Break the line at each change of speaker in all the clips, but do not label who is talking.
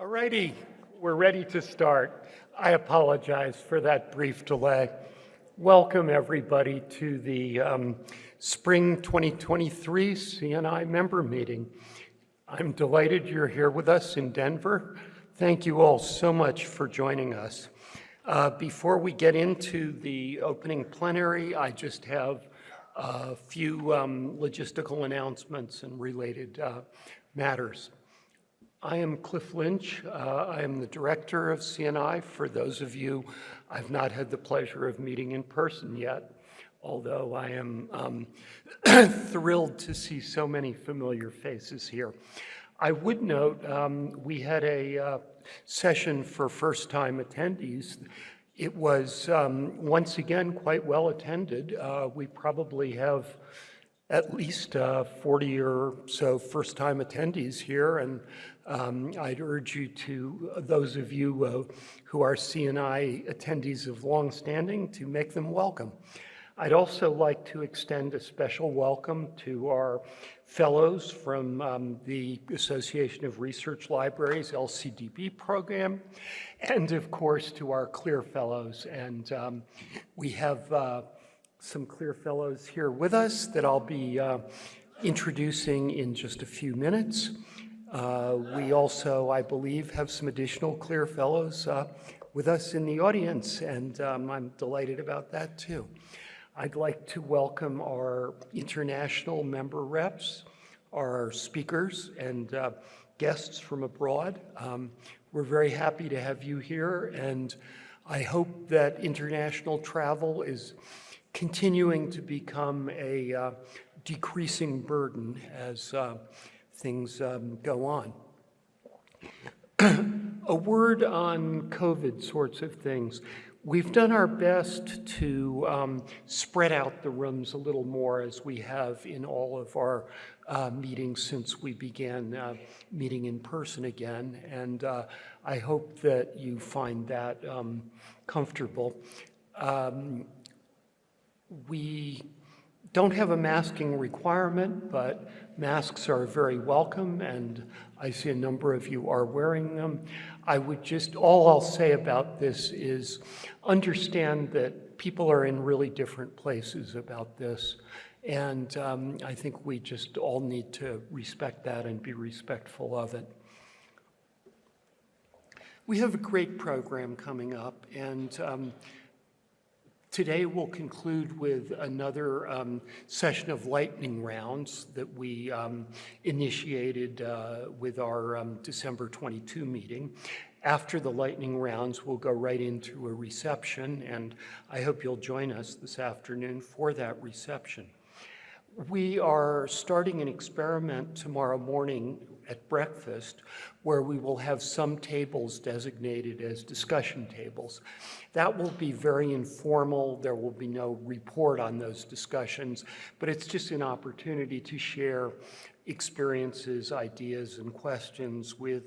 Alrighty, we're ready to start. I apologize for that brief delay. Welcome everybody to the um, Spring 2023 CNI member meeting. I'm delighted you're here with us in Denver. Thank you all so much for joining us. Uh, before we get into the opening plenary, I just have a few um, logistical announcements and related uh, matters. I am Cliff Lynch. Uh, I am the director of CNI. For those of you I've not had the pleasure of meeting in person yet, although I am um, thrilled to see so many familiar faces here. I would note um, we had a uh, session for first-time attendees. It was um, once again quite well attended. Uh, we probably have at least uh, 40 or so first-time attendees here, and um, I'd urge you to, uh, those of you uh, who are CNI attendees of long standing, to make them welcome. I'd also like to extend a special welcome to our fellows from um, the Association of Research Libraries LCDP program, and of course to our CLIR fellows. And um, we have uh, some CLIR fellows here with us that I'll be uh, introducing in just a few minutes. Uh, we also, I believe, have some additional CLIR fellows uh, with us in the audience, and um, I'm delighted about that too. I'd like to welcome our international member reps, our speakers, and uh, guests from abroad. Um, we're very happy to have you here, and I hope that international travel is continuing to become a uh, decreasing burden as uh, things um, go on. a word on COVID sorts of things. We've done our best to um, spread out the rooms a little more as we have in all of our uh, meetings since we began uh, meeting in person again. And uh, I hope that you find that um, comfortable. Um, we don't have a masking requirement, but masks are very welcome, and I see a number of you are wearing them. I would just, all I'll say about this is understand that people are in really different places about this, and um, I think we just all need to respect that and be respectful of it. We have a great program coming up, and um, Today we'll conclude with another um, session of lightning rounds that we um, initiated uh, with our um, December 22 meeting. After the lightning rounds, we'll go right into a reception, and I hope you'll join us this afternoon for that reception. We are starting an experiment tomorrow morning at breakfast where we will have some tables designated as discussion tables. That will be very informal. There will be no report on those discussions, but it's just an opportunity to share experiences, ideas, and questions with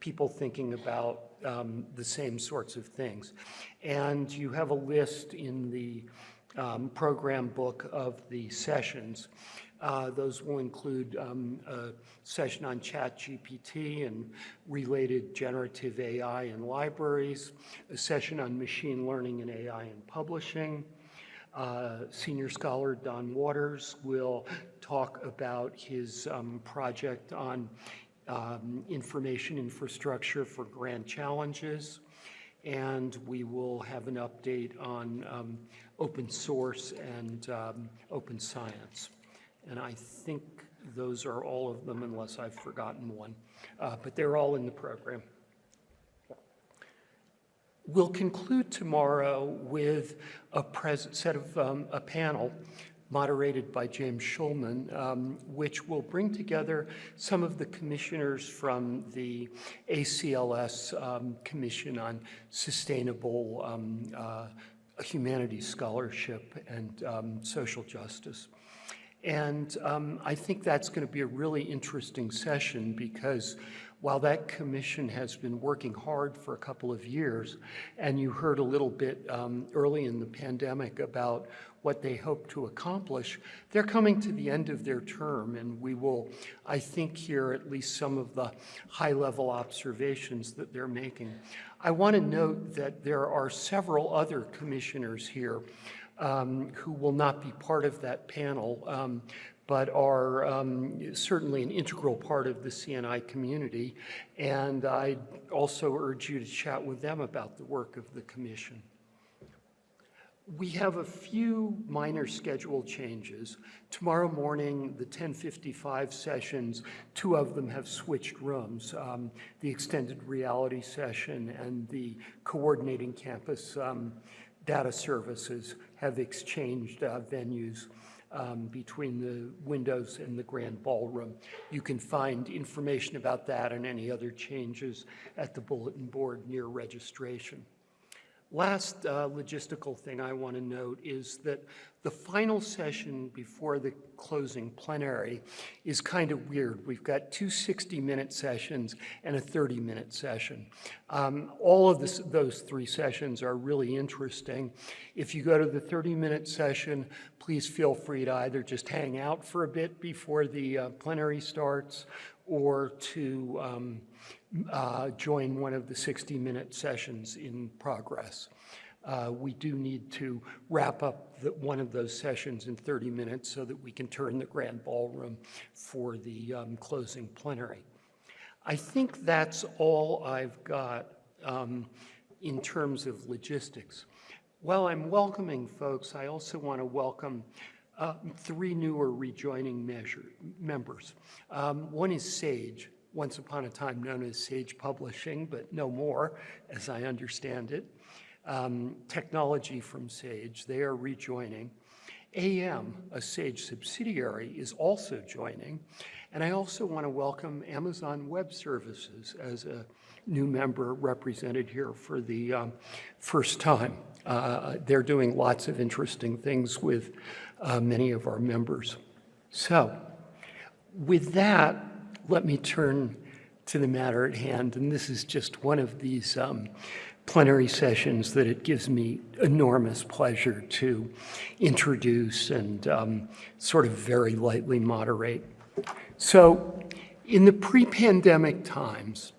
people thinking about um, the same sorts of things. And you have a list in the um, program book of the sessions. Uh, those will include um, a session on ChatGPT and related generative AI in libraries, a session on machine learning and AI in publishing. Uh, senior scholar Don Waters will talk about his um, project on um, information infrastructure for grand challenges. And we will have an update on um, open source and um, open science. And I think those are all of them unless I've forgotten one. Uh, but they're all in the program. We'll conclude tomorrow with a set of um, a panel moderated by James Shulman, um, which will bring together some of the commissioners from the ACLS um, Commission on Sustainable um, uh, Humanities Scholarship and um, Social Justice. And um, I think that's going to be a really interesting session because while that commission has been working hard for a couple of years, and you heard a little bit um, early in the pandemic about what they hope to accomplish, they're coming to the end of their term, and we will, I think, hear at least some of the high-level observations that they're making. I want to note that there are several other commissioners here um, who will not be part of that panel, um, but are um, certainly an integral part of the CNI community. And I also urge you to chat with them about the work of the commission. We have a few minor schedule changes. Tomorrow morning, the 1055 sessions, two of them have switched rooms. Um, the extended reality session and the coordinating campus um, data services have exchanged uh, venues um, between the windows and the grand ballroom. You can find information about that and any other changes at the bulletin board near registration. Last uh, logistical thing I want to note is that the final session before the closing plenary is kind of weird. We've got two 60-minute sessions and a 30-minute session. Um, all of this, those three sessions are really interesting. If you go to the 30-minute session, please feel free to either just hang out for a bit before the uh, plenary starts or to um, uh, join one of the 60-minute sessions in progress. Uh, we do need to wrap up the, one of those sessions in 30 minutes so that we can turn the grand ballroom for the um, closing plenary. I think that's all I've got um, in terms of logistics. While I'm welcoming folks, I also want to welcome uh, three newer rejoining measure, members. Um, one is SAGE, once upon a time known as Sage Publishing, but no more, as I understand it. Um, technology from Sage, they are rejoining. AM, a Sage subsidiary, is also joining. And I also want to welcome Amazon Web Services as a new member represented here for the um, first time. Uh, they're doing lots of interesting things with uh, many of our members. So with that, let me turn to the matter at hand. And this is just one of these um, plenary sessions that it gives me enormous pleasure to introduce and um, sort of very lightly moderate. So in the pre-pandemic times,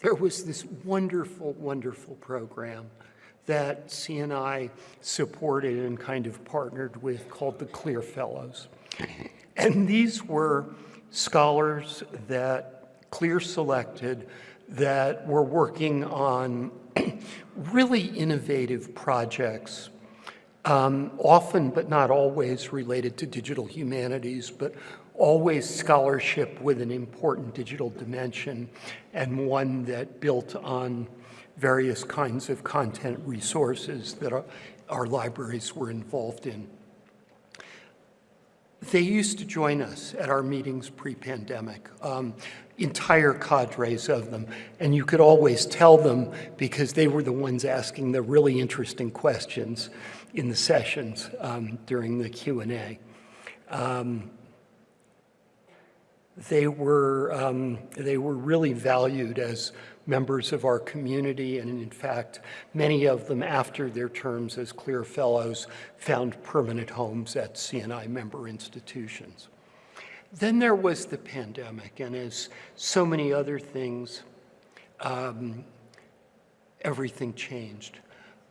there was this wonderful, wonderful program that CNI supported and kind of partnered with called the CLIR Fellows. And these were scholars that CLIR selected that were working on really innovative projects, um, often but not always related to digital humanities, but always scholarship with an important digital dimension and one that built on various kinds of content resources that our, our libraries were involved in. They used to join us at our meetings pre-pandemic, um, entire cadres of them, and you could always tell them because they were the ones asking the really interesting questions in the sessions um, during the Q&A. Um, they were, um, they were really valued as members of our community, and in fact, many of them after their terms as CLIR Fellows found permanent homes at CNI member institutions. Then there was the pandemic, and as so many other things, um, everything changed.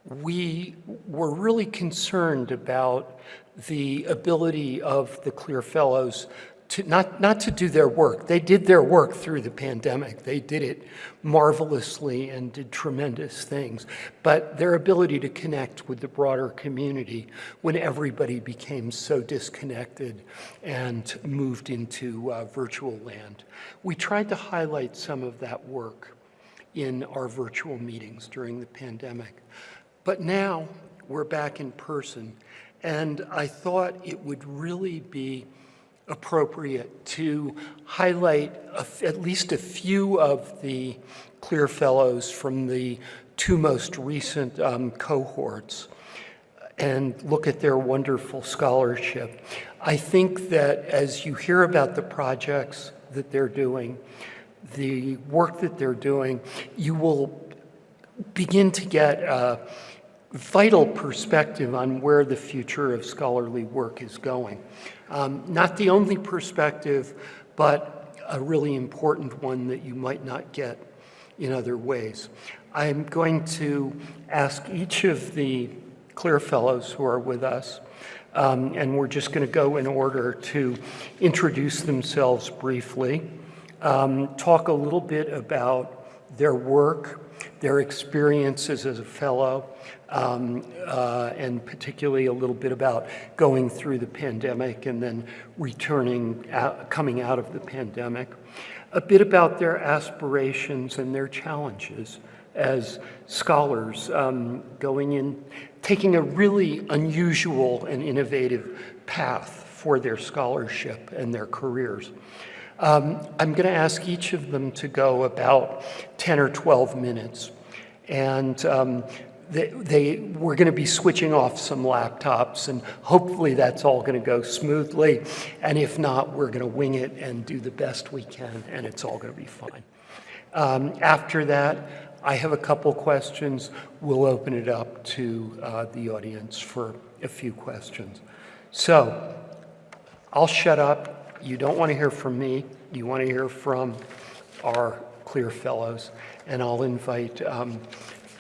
We were really concerned about the ability of the CLIR Fellows to not, not to do their work. They did their work through the pandemic. They did it marvelously and did tremendous things. But their ability to connect with the broader community when everybody became so disconnected and moved into uh, virtual land. We tried to highlight some of that work in our virtual meetings during the pandemic. But now we're back in person, and I thought it would really be appropriate to highlight at least a few of the CLIR Fellows from the two most recent um, cohorts and look at their wonderful scholarship. I think that as you hear about the projects that they're doing, the work that they're doing, you will begin to get a vital perspective on where the future of scholarly work is going. Um, not the only perspective, but a really important one that you might not get in other ways. I'm going to ask each of the CLIR Fellows who are with us, um, and we're just going to go in order to introduce themselves briefly, um, talk a little bit about their work, their experiences as a fellow, um, uh, and particularly a little bit about going through the pandemic and then returning, out, coming out of the pandemic, a bit about their aspirations and their challenges as scholars um, going in, taking a really unusual and innovative path for their scholarship and their careers. Um, I'm going to ask each of them to go about 10 or 12 minutes. And um, they, they, we're going to be switching off some laptops, and hopefully that's all going to go smoothly. And if not, we're going to wing it and do the best we can, and it's all going to be fine. Um, after that, I have a couple questions. We'll open it up to uh, the audience for a few questions. So I'll shut up. You don't want to hear from me. You want to hear from our CLIR Fellows. And I'll invite um,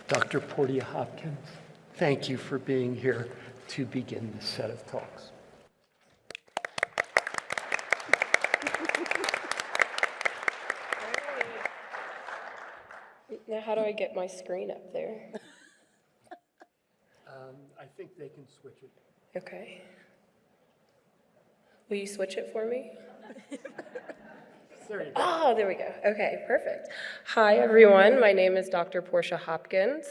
Dr. Portia Hopkins. Thank you for being here to begin this set of talks.
Now, how do I get my screen up there?
Um, I think they can switch it.
Okay. Will you switch it for me?
There you go.
Oh, there we go. Okay, perfect. Hi, everyone. My name is Dr. Portia Hopkins.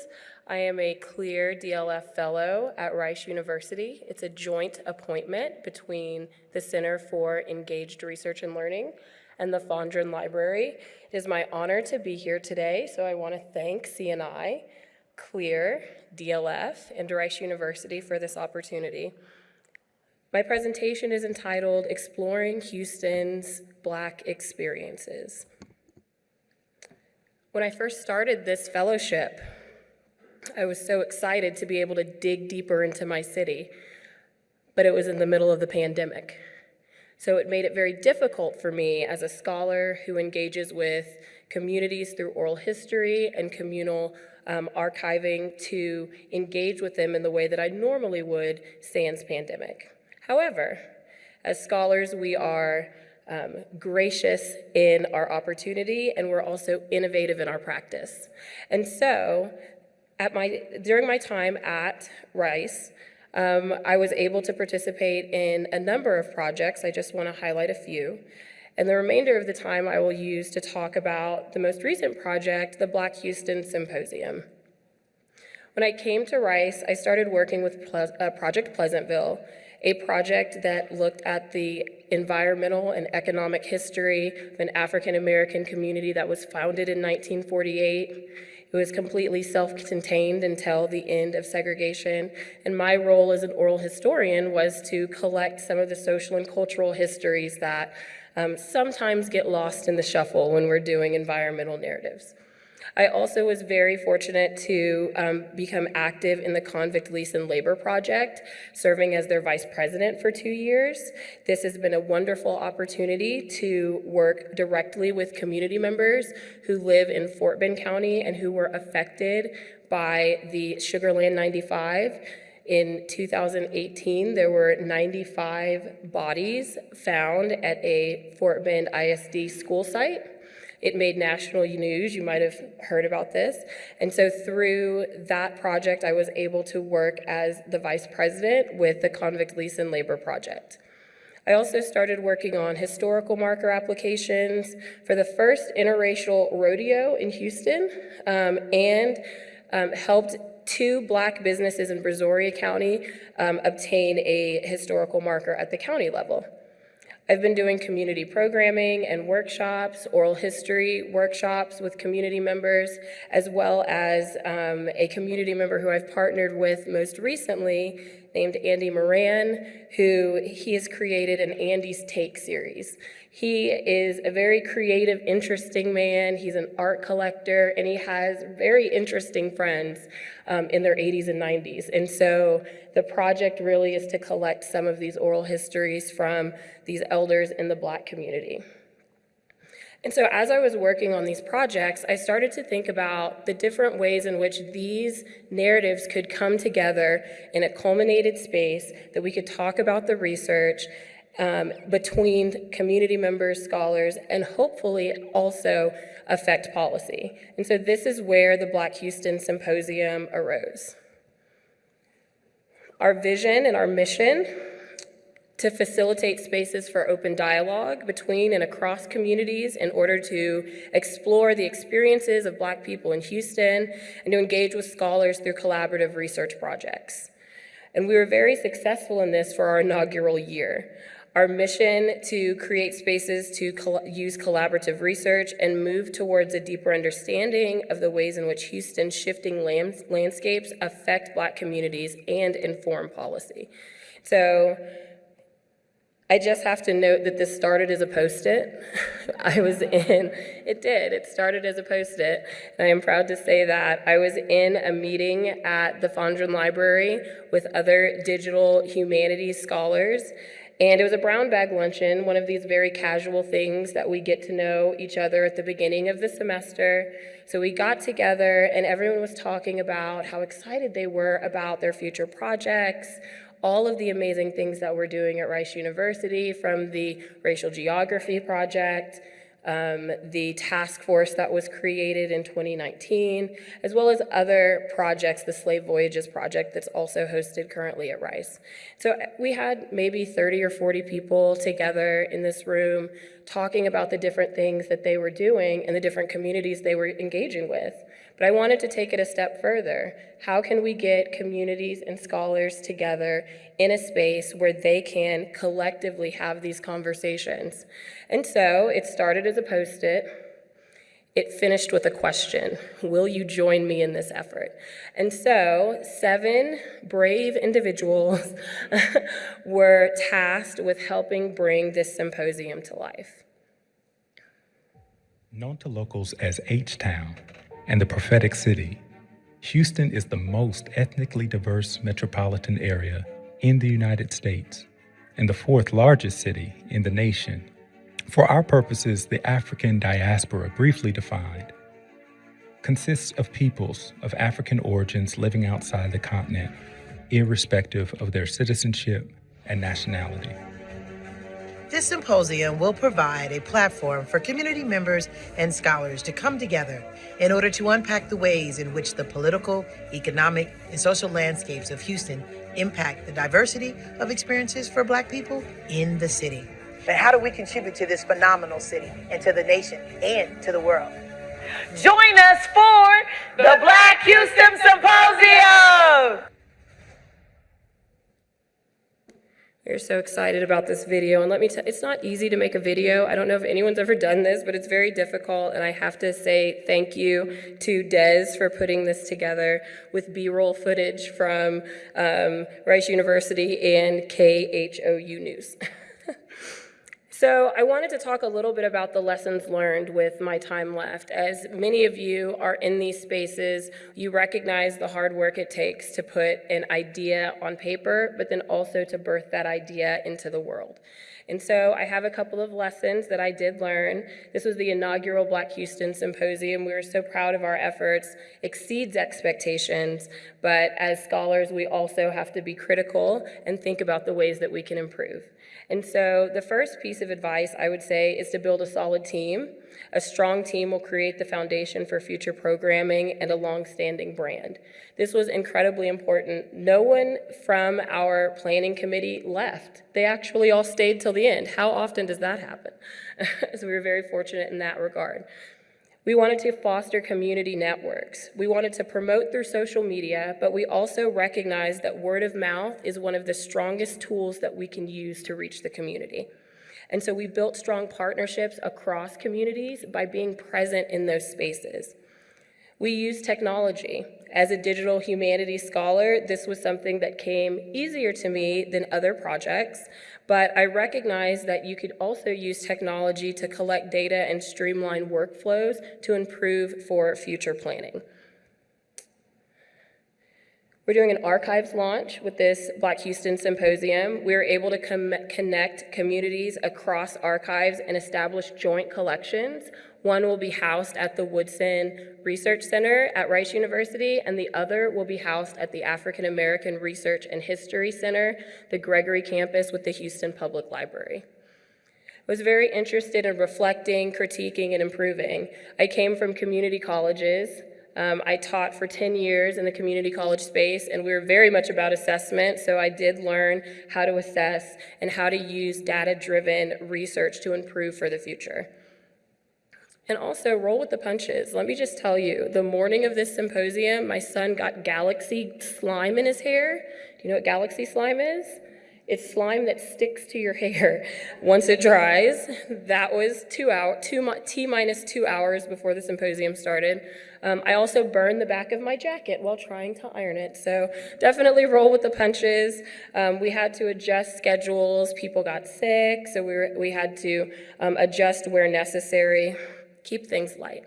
I am a CLIR DLF Fellow at Rice University. It's a joint appointment between the Center for Engaged Research and Learning and the Fondren Library. It is my honor to be here today, so I want to thank CNI, CLIR, DLF, and Rice University for this opportunity. My presentation is entitled Exploring Houston's Black Experiences. When I first started this fellowship, I was so excited to be able to dig deeper into my city, but it was in the middle of the pandemic. So it made it very difficult for me as a scholar who engages with communities through oral history and communal um, archiving to engage with them in the way that I normally would sans pandemic. However, as scholars, we are um, gracious in our opportunity and we're also innovative in our practice. And so, at my, during my time at Rice, um, I was able to participate in a number of projects. I just want to highlight a few. And the remainder of the time I will use to talk about the most recent project, the Black Houston Symposium. When I came to Rice, I started working with Ple uh, Project Pleasantville, a project that looked at the environmental and economic history of an African American community that was founded in 1948 it was completely self-contained until the end of segregation. And my role as an oral historian was to collect some of the social and cultural histories that um, sometimes get lost in the shuffle when we're doing environmental narratives. I also was very fortunate to um, become active in the Convict Lease and Labor Project, serving as their vice president for two years. This has been a wonderful opportunity to work directly with community members who live in Fort Bend County and who were affected by the Sugar Land 95 in 2018, there were 95 bodies found at a Fort Bend ISD school site. It made national news. You might have heard about this. And so through that project, I was able to work as the vice president with the Convict Lease and Labor Project. I also started working on historical marker applications for the first interracial rodeo in Houston um, and um, helped two black businesses in Brazoria County um, obtain a historical marker at the county level. I've been doing community programming and workshops, oral history workshops with community members, as well as um, a community member who I've partnered with most recently named Andy Moran, who he has created an Andy's Take series. He is a very creative, interesting man. He's an art collector, and he has very interesting friends um, in their 80s and 90s. And so the project really is to collect some of these oral histories from these elders in the Black community. And so as I was working on these projects, I started to think about the different ways in which these narratives could come together in a culminated space that we could talk about the research um, between community members, scholars, and hopefully also affect policy. And so this is where the Black Houston Symposium arose. Our vision and our mission to facilitate spaces for open dialogue between and across communities in order to explore the experiences of Black people in Houston and to engage with scholars through collaborative research projects. And we were very successful in this for our inaugural year. Our mission to create spaces to col use collaborative research and move towards a deeper understanding of the ways in which Houston's shifting lands landscapes affect Black communities and inform policy. So I just have to note that this started as a post-it. I was in, it did, it started as a post-it, and I am proud to say that. I was in a meeting at the Fondren Library with other digital humanities scholars, and it was a brown bag luncheon, one of these very casual things that we get to know each other at the beginning of the semester. So we got together and everyone was talking about how excited they were about their future projects, all of the amazing things that we're doing at Rice University from the Racial Geography Project, um, the task force that was created in 2019, as well as other projects, the Slave Voyages Project that's also hosted currently at Rice. So uh, we had maybe 30 or 40 people together in this room talking about the different things that they were doing and the different communities they were engaging with. But I wanted to take it a step further. How can we get communities and scholars together in a space where they can collectively have these conversations? And so it started as a post-it. It finished with a question, will you join me in this effort? And so seven brave individuals were tasked with helping bring this symposium to life.
Known to locals as H-Town, and the prophetic city, Houston is the most ethnically diverse metropolitan area in the United States and the fourth largest city in the nation. For our purposes, the African diaspora, briefly defined, consists of peoples of African origins living outside the continent, irrespective of their citizenship and nationality.
This symposium will provide a platform for community members and scholars to come together in order to unpack the ways in which the political, economic, and social landscapes of Houston impact the diversity of experiences for Black people in the city. And how do we contribute to this phenomenal city and to the nation and to the world? Join us for the Black Houston Symposium!
We're so excited about this video, and let me tell it's not easy to make a video. I don't know if anyone's ever done this, but it's very difficult, and I have to say thank you to Dez for putting this together with B-roll footage from um, Rice University and KHOU News. So I wanted to talk a little bit about the lessons learned with my time left. As many of you are in these spaces, you recognize the hard work it takes to put an idea on paper, but then also to birth that idea into the world. And so I have a couple of lessons that I did learn. This was the inaugural Black Houston Symposium. We were so proud of our efforts, exceeds expectations, but as scholars, we also have to be critical and think about the ways that we can improve. And so the first piece of advice I would say is to build a solid team. A strong team will create the foundation for future programming and a long-standing brand. This was incredibly important. No one from our planning committee left. They actually all stayed till the end. How often does that happen? so we were very fortunate in that regard. We wanted to foster community networks. We wanted to promote through social media, but we also recognized that word of mouth is one of the strongest tools that we can use to reach the community. And so we built strong partnerships across communities by being present in those spaces. We use technology. As a digital humanities scholar, this was something that came easier to me than other projects, but I recognize that you could also use technology to collect data and streamline workflows to improve for future planning. We're doing an archives launch with this Black Houston Symposium. We were able to com- connect communities across archives and establish joint collections. One will be housed at the Woodson Research Center at Rice University, and the other will be housed at the African American Research and History Center, the Gregory campus with the Houston Public Library. I was very interested in reflecting, critiquing, and improving. I came from community colleges. Um, I taught for 10 years in the community college space, and we were very much about assessment, so I did learn how to assess and how to use data-driven research to improve for the future. And also roll with the punches. Let me just tell you, the morning of this symposium, my son got galaxy slime in his hair. Do you know what galaxy slime is? It's slime that sticks to your hair once it dries. That was two hour, two t minus two hours before the symposium started. Um, I also burned the back of my jacket while trying to iron it. So definitely roll with the punches. Um, we had to adjust schedules. People got sick, so we, were, we had to um, adjust where necessary keep things light.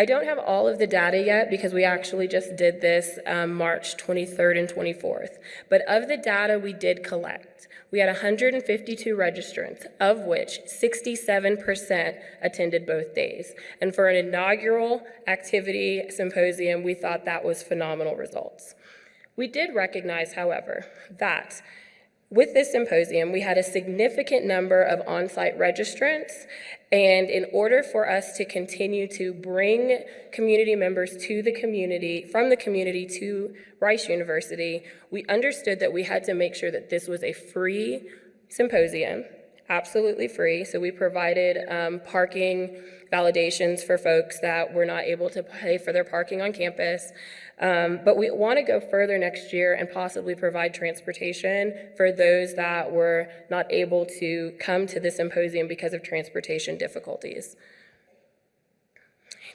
I don't have all of the data yet because we actually just did this um, March 23rd and 24th. But of the data we did collect, we had 152 registrants, of which 67% attended both days. And for an inaugural activity symposium, we thought that was phenomenal results. We did recognize, however, that with this symposium, we had a significant number of on-site registrants, and in order for us to continue to bring community members to the community, from the community to Rice University, we understood that we had to make sure that this was a free symposium, absolutely free. So we provided um, parking validations for folks that were not able to pay for their parking on campus. Um, but we want to go further next year and possibly provide transportation for those that were not able to come to the symposium because of transportation difficulties.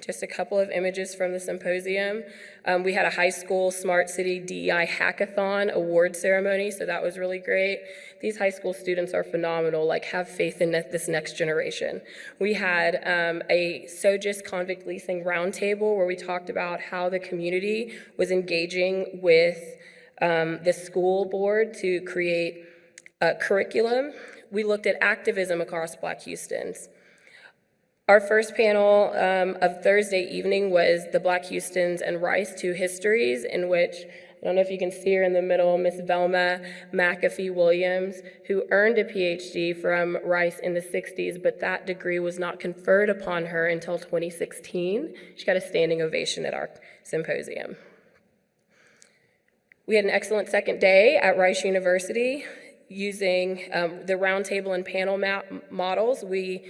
Just a couple of images from the symposium. Um, we had a high school Smart City DEI Hackathon award ceremony, so that was really great. These high school students are phenomenal, like have faith in this next generation. We had um, a SOGIS convict leasing roundtable where we talked about how the community was engaging with um, the school board to create a curriculum. We looked at activism across Black Houstons. Our first panel um, of Thursday evening was the Black Houstons and Rice Two Histories, in which, I don't know if you can see her in the middle, Miss Velma McAfee Williams, who earned a PhD from Rice in the 60s, but that degree was not conferred upon her until 2016. She got a standing ovation at our symposium. We had an excellent second day at Rice University using um, the roundtable and panel models. We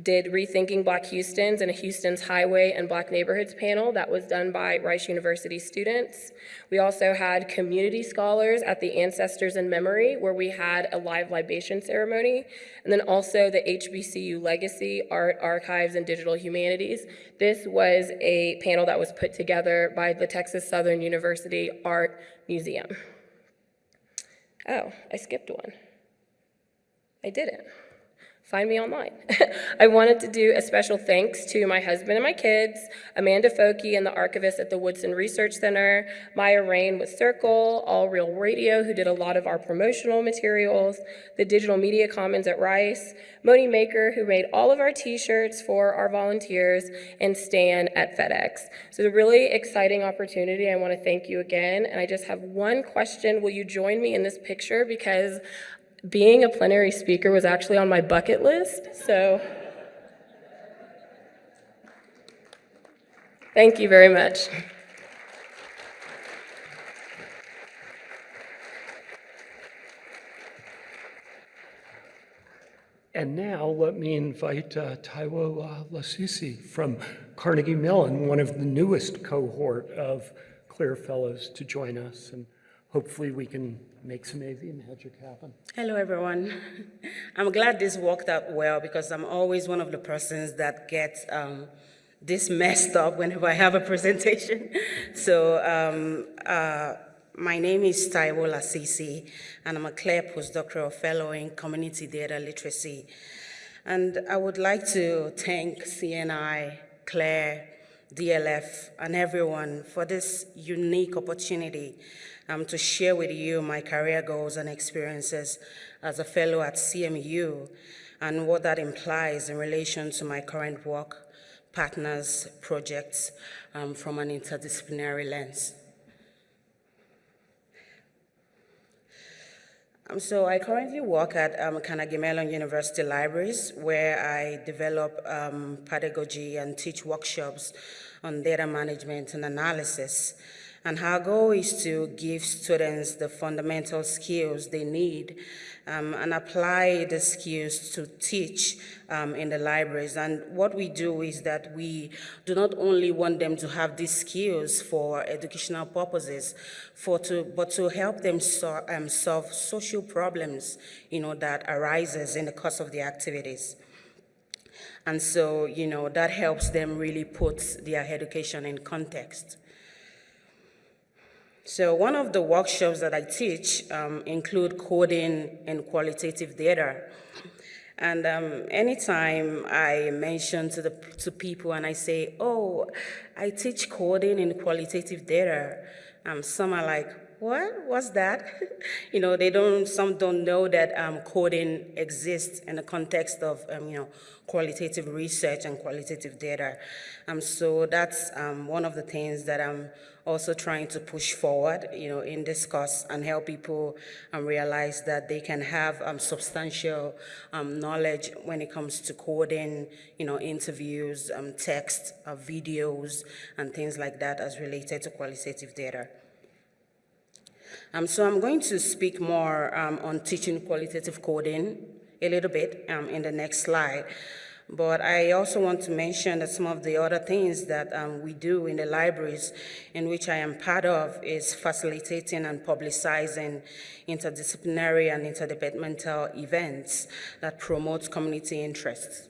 did Rethinking Black Houstons and a Houston's Highway and Black Neighborhoods panel that was done by Rice University students. We also had community scholars at the Ancestors in Memory where we had a live libation ceremony. And then also the HBCU Legacy, Art, Archives, and Digital Humanities. This was a panel that was put together by the Texas Southern University Art Museum. Oh, I skipped one. I didn't find me online. I wanted to do a special thanks to my husband and my kids, Amanda Focke and the archivist at the Woodson Research Center, Maya Rain with Circle, All Real Radio, who did a lot of our promotional materials, the Digital Media Commons at Rice, Moni Maker, who made all of our t-shirts for our volunteers, and Stan at FedEx. So it's a really exciting opportunity. I want to thank you again. And I just have one question. Will you join me in this picture? Because being a plenary speaker was actually on my bucket list, so thank you very much.
And now let me invite uh, Taiwo uh, Lasisi from Carnegie Mellon, one of the newest cohort of CLIR Fellows to join us. And hopefully we can make some AV magic happen.
Hello, everyone. I'm glad this worked out well because I'm always one of the persons that gets um, this messed up whenever I have a presentation. So um, uh, my name is Taiwo Lasisi, and I'm a CLIR postdoctoral fellow in community data literacy. And I would like to thank CNI, CLIR, DLF, and everyone for this unique opportunity um, to share with you my career goals and experiences as a fellow at CMU and what that implies in relation to my current work, partners, projects um, from an interdisciplinary lens. Um, so I currently work at um, Carnegie Mellon University Libraries, where I develop um, pedagogy and teach workshops on data management and analysis. And our goal is to give students the fundamental skills they need um, and apply the skills to teach um, in the libraries. And what we do is that we do not only want them to have these skills for educational purposes, for to, but to help them so, um, solve social problems you know, that arises in the course of the activities. And so, you know, that helps them really put their education in context. So one of the workshops that I teach um, include coding and qualitative data. And um, anytime I mention to, the, to people and I say, oh, I teach coding and qualitative data, um, some are like, what, what's that? you know, they don't, some don't know that um, coding exists in the context of, um, you know, qualitative research and qualitative data. Um, so that's um, one of the things that I'm also trying to push forward, you know, in this course and help people um, realize that they can have um, substantial um, knowledge when it comes to coding, you know, interviews, um, text, uh, videos, and things like that as related to qualitative data. Um, so I'm going to speak more um, on teaching qualitative coding a little bit um, in the next slide. But I also want to mention that some of the other things that um, we do in the libraries in which I am part of is facilitating and publicizing interdisciplinary and interdepartmental events that promote community interests.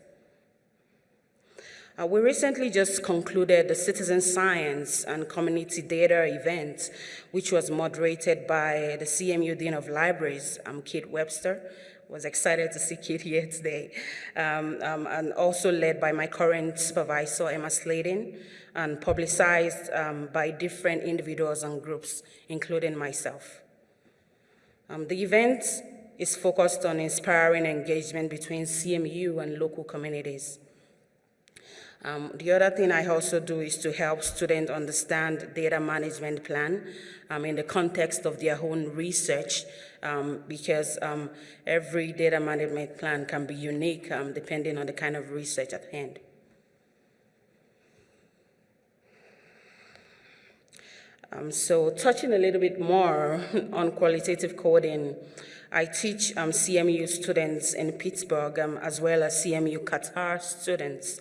Uh, we recently just concluded the Citizen Science and Community Data event, which was moderated by the CMU Dean of Libraries, um, Keith Webster, was excited to see Keith here today, um, um, and also led by my current supervisor, Emma Slayton, and publicized um, by different individuals and groups, including myself. Um, the event is focused on inspiring engagement between CMU and local communities. Um, the other thing I also do is to help students understand data management plan um, in the context of their own research um, because um, every data management plan can be unique um, depending on the kind of research at hand. Um, so touching a little bit more on qualitative coding, I teach CMU students in Pittsburgh as well as CMU Qatar students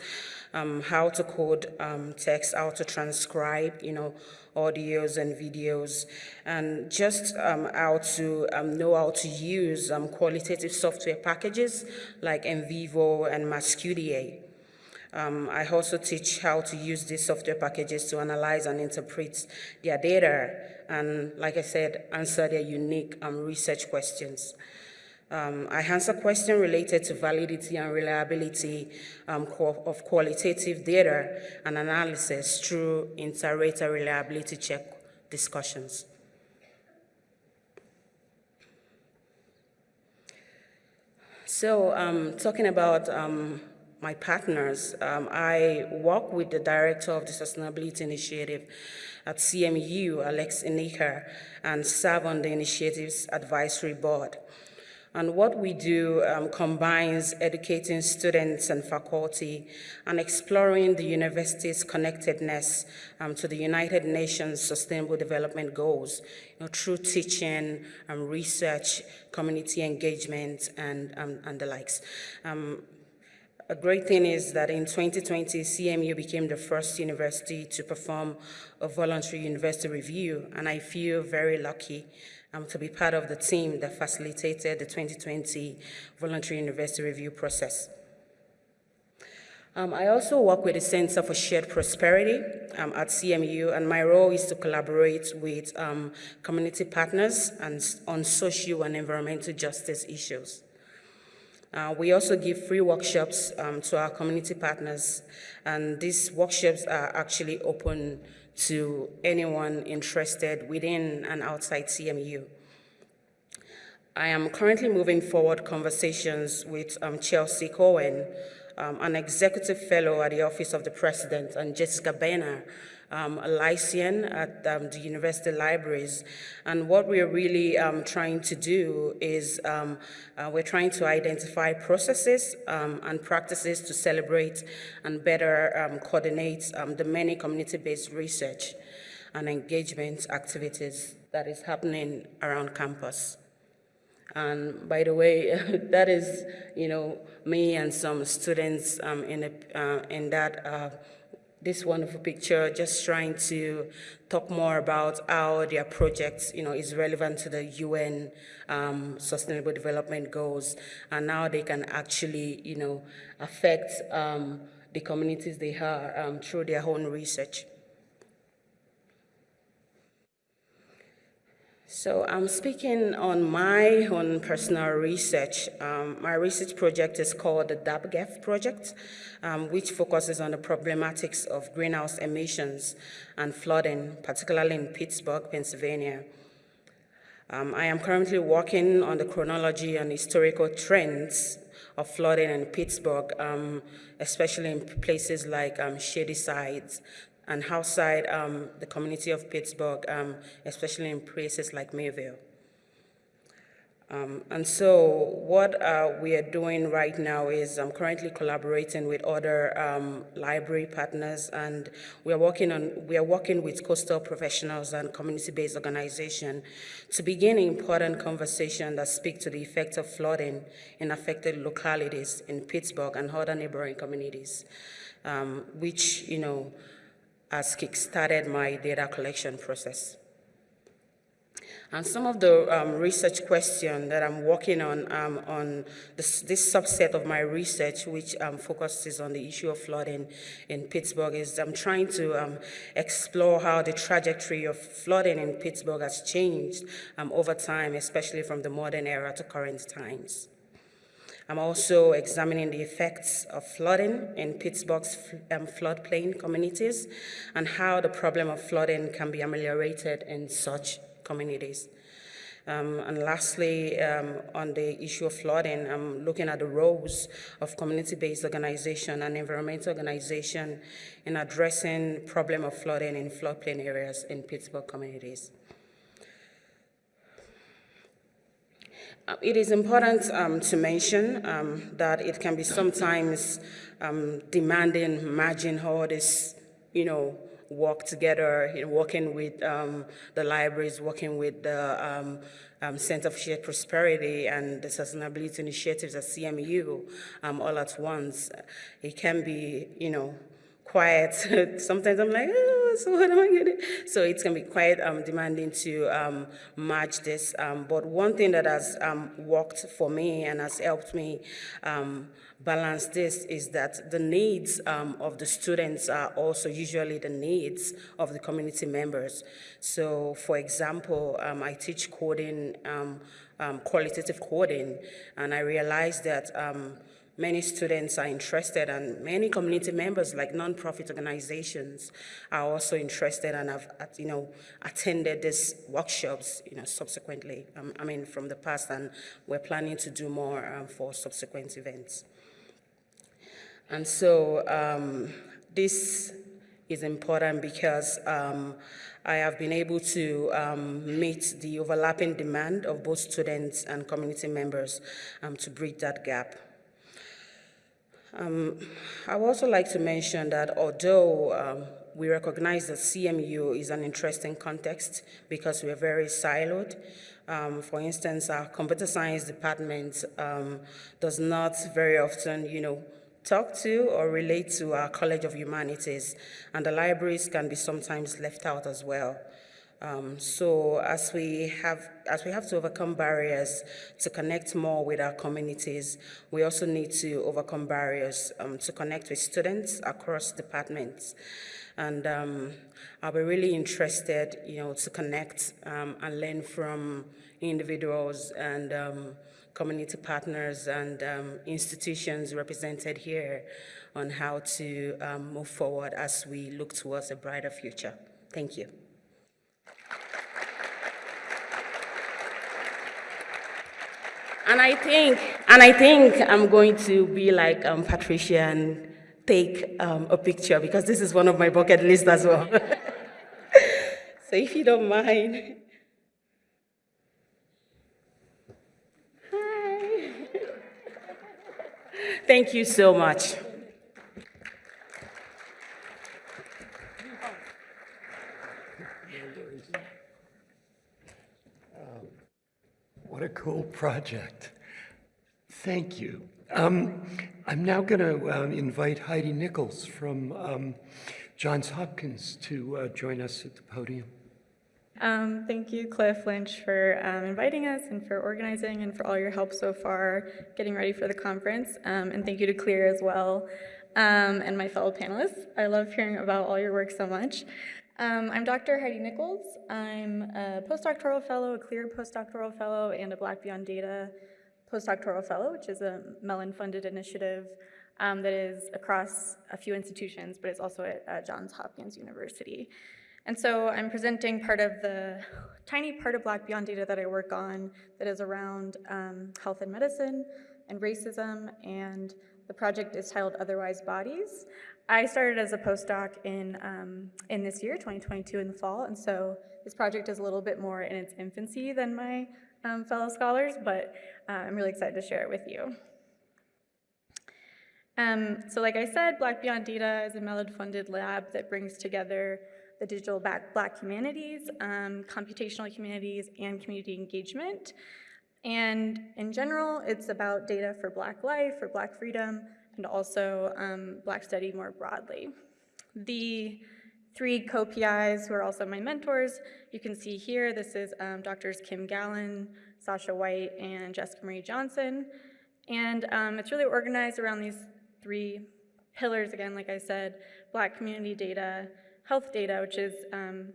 um, how to code um, text, how to transcribe, you know, audios and videos, and just um, how to um, know how to use um, qualitative software packages like NVivo and MAXQDA. Um, I also teach how to use these software packages to analyze and interpret their data, and like I said, answer their unique research questions. Um, I answer questions related to validity and reliability um, of qualitative data and analysis through inter-rater reliability check discussions. So um, talking about um, my partners, um, I work with the director of the Sustainability Initiative at CMU, Alex Hiniker, and serve on the initiative's advisory board. And what we do um, combines educating students and faculty and exploring the university's connectedness um, to the United Nations Sustainable Development Goals you know, through teaching, um, research, community engagement, and, um, and the likes. Um, a great thing is that in 2020, CMU became the first university to perform a voluntary university review, and I feel very lucky um, to be part of the team that facilitated the 2020 Voluntary University Review process. Um, I also work with the Center for Shared Prosperity um, at CMU, and my role is to collaborate with um, community partners and on social and environmental justice issues. Uh, we also give free workshops um, to our community partners, and these workshops are actually open to anyone interested within and outside CMU. I am currently moving forward conversations with um, Chelsea Cohen, um, an executive fellow at the Office of the President, and Jessica Benner, um, a Lycean at um, the University Libraries. And what we're really um, trying to do is um, uh, we're trying to identify processes um, and practices to celebrate and better um, coordinate the many community-based research and engagement activities that is happening around campus. And by the way, that is, you know, me and some students um, in, a, uh, in that, uh, this wonderful picture, just trying to talk more about how their project, you know, is relevant to the UN um, Sustainable Development Goals, and how they can actually, you know, affect um, the communities they are um, through their own research. So I'm speaking on my own personal research. Um, my research project is called the DABGEF project, um, which focuses on the problematics of greenhouse emissions and flooding, particularly in Pittsburgh, Pennsylvania. Um, I am currently working on the chronology and historical trends of flooding in Pittsburgh, um, especially in places like um, Shady Sides, and outside um, the community of Pittsburgh, um, especially in places like Millvale. Um, and so what uh, we are doing right now is I'm currently collaborating with other um, library partners and we are working on we are working with coastal professionals and community-based organizations to begin important conversation that speak to the effect of flooding in affected localities in Pittsburgh and other neighboring communities, um, which you know has kickstarted my data collection process. And some of the um, research questions that I'm working on um, on this, this, subset of my research, which um, focuses on the issue of flooding in Pittsburgh, is I'm trying to um, explore how the trajectory of flooding in Pittsburgh has changed um, over time, especially from the modern era to current times. I'm also examining the effects of flooding in Pittsburgh's um, floodplain communities and how the problem of flooding can be ameliorated in such communities. Um, and lastly, um, on the issue of flooding, I'm looking at the roles of community-based organization and environmental organization in addressing problem of flooding in floodplain areas in Pittsburgh communities. It is important um, to mention um, that it can be sometimes um, demanding merging all this, you know, work together, you know, working with um, the libraries, working with the um, um, Center for Shared Prosperity and the Sustainability Initiatives at CMU all at once. It can be, you know, quiet. Sometimes I'm like, oh, so what am I going to do? So it's going to be quite um, demanding to um, match this. Um, but one thing that has um, worked for me and has helped me um, balance this is that the needs um, of the students are also usually the needs of the community members. So for example, I teach coding, qualitative coding, and I realized that Many students are interested and many community members like nonprofit organizations are also interested and have, you know, attended these workshops, you know, subsequently, um, I mean, from the past and we're planning to do more um, for subsequent events. And so um, this is important because um, I have been able to um, meet the overlapping demand of both students and community members um, to bridge that gap. Um, I would also like to mention that although um, we recognize that CMU is an interesting context because we're very siloed. Um, for instance, our computer science department um, does not very often, you know, talk to or relate to our College of Humanities, and the libraries can be sometimes left out as well. Um, so as we have as we have to overcome barriers to connect more with our communities, we also need to overcome barriers um, to connect with students across departments. And um, I'll be really interested, you know, to connect um, and learn from individuals and um, community partners and um, institutions represented here on how to move forward as we look towards a brighter future. Thank you. And I think, and I think I'm going to be like um, Patricia and take um, a picture because this is one of my bucket lists as well. so if you don't mind. Hi. Thank you so much.
What a cool project. Thank you. Um, I'm now going to um, invite Heidi Nichols from um, Johns Hopkins to uh, join us at the podium.
Um, thank you, Cliff Lynch, for um, inviting us and for organizing and for all your help so far getting ready for the conference. Um, and thank you to CLIR as well and my fellow panelists. I love hearing about all your work so much. Um, I'm Dr. Heidi Nichols. I'm a postdoctoral fellow, a CLIR postdoctoral fellow, and a Black Beyond Data postdoctoral fellow, which is a Mellon-funded initiative um, that is across a few institutions, but it's also at uh, Johns Hopkins University. And so I'm presenting part of the tiny part of Black Beyond Data that I work on that is around um, health and medicine and racism, and the project is titled Otherwise Bodies. I started as a postdoc in, um, in this year, 2022 in the fall, and so this project is a little bit more in its infancy than my um, fellow scholars, but uh, I'm really excited to share it with you. Um, so like I said, Black Beyond Data is a Mellon-funded lab that brings together the digital black, black humanities, um, computational humanities, and community engagement. And in general, it's about data for black life, for black freedom, and also um, black study more broadly. The three co-PIs who are also my mentors, you can see here, this is um, Drs. Kim Gallon, Sasha White, and Jessica Marie Johnson. And um, it's really organized around these three pillars, again, like I said, black community data, health data, which is um,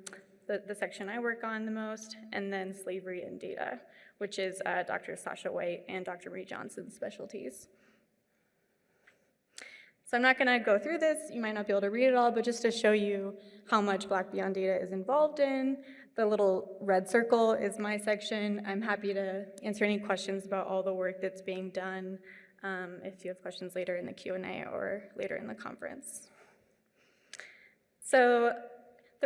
the, the, section I work on the most, and then slavery and data, which is uh, Dr. Sasha White and Dr. Marie Johnson's specialties. So I'm not gonna go through this, you might not be able to read it all, but just to show you how much Black Beyond Data is involved in, the little red circle is my section. I'm happy to answer any questions about all the work that's being done um, if you have questions later in the Q&A or later in the conference. So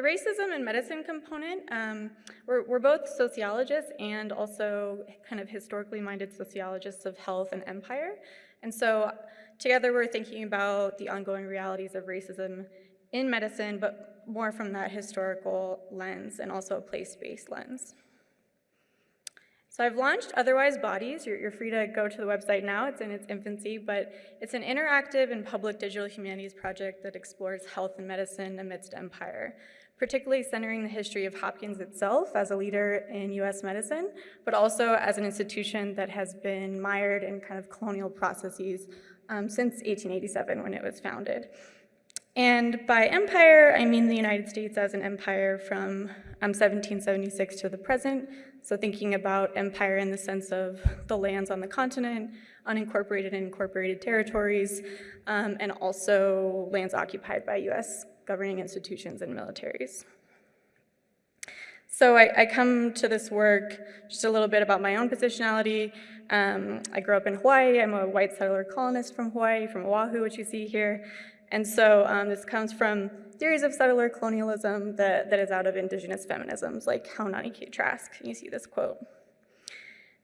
the racism and medicine component, um, we're, we're, both sociologists and also kind of historically minded sociologists of health and empire. And so together we're thinking about the ongoing realities of racism in medicine, but more from that historical lens and also a place-based lens. So I've launched Otherwise Bodies. You're, you're, free to go to the website now. It's in its infancy, but it's an interactive and public digital humanities project that explores health and medicine amidst empire, particularly centering the history of Hopkins itself as a leader in US medicine, but also as an institution that has been mired in kind of colonial processes um, since 1887 when it was founded. And by empire, I mean the United States as an empire from um, 1776 to the present. So thinking about empire in the sense of the lands on the continent, unincorporated and incorporated territories, um, and also lands occupied by US governing institutions and militaries. So I, I, come to this work just a little bit about my own positionality. Um, I grew up in Hawaii. I'm a white settler colonist from Hawaii, from Oahu, which you see here. And so um, this comes from theories of settler colonialism that, that is out of indigenous feminisms, like Haunani-Kay Trask. You see this quote.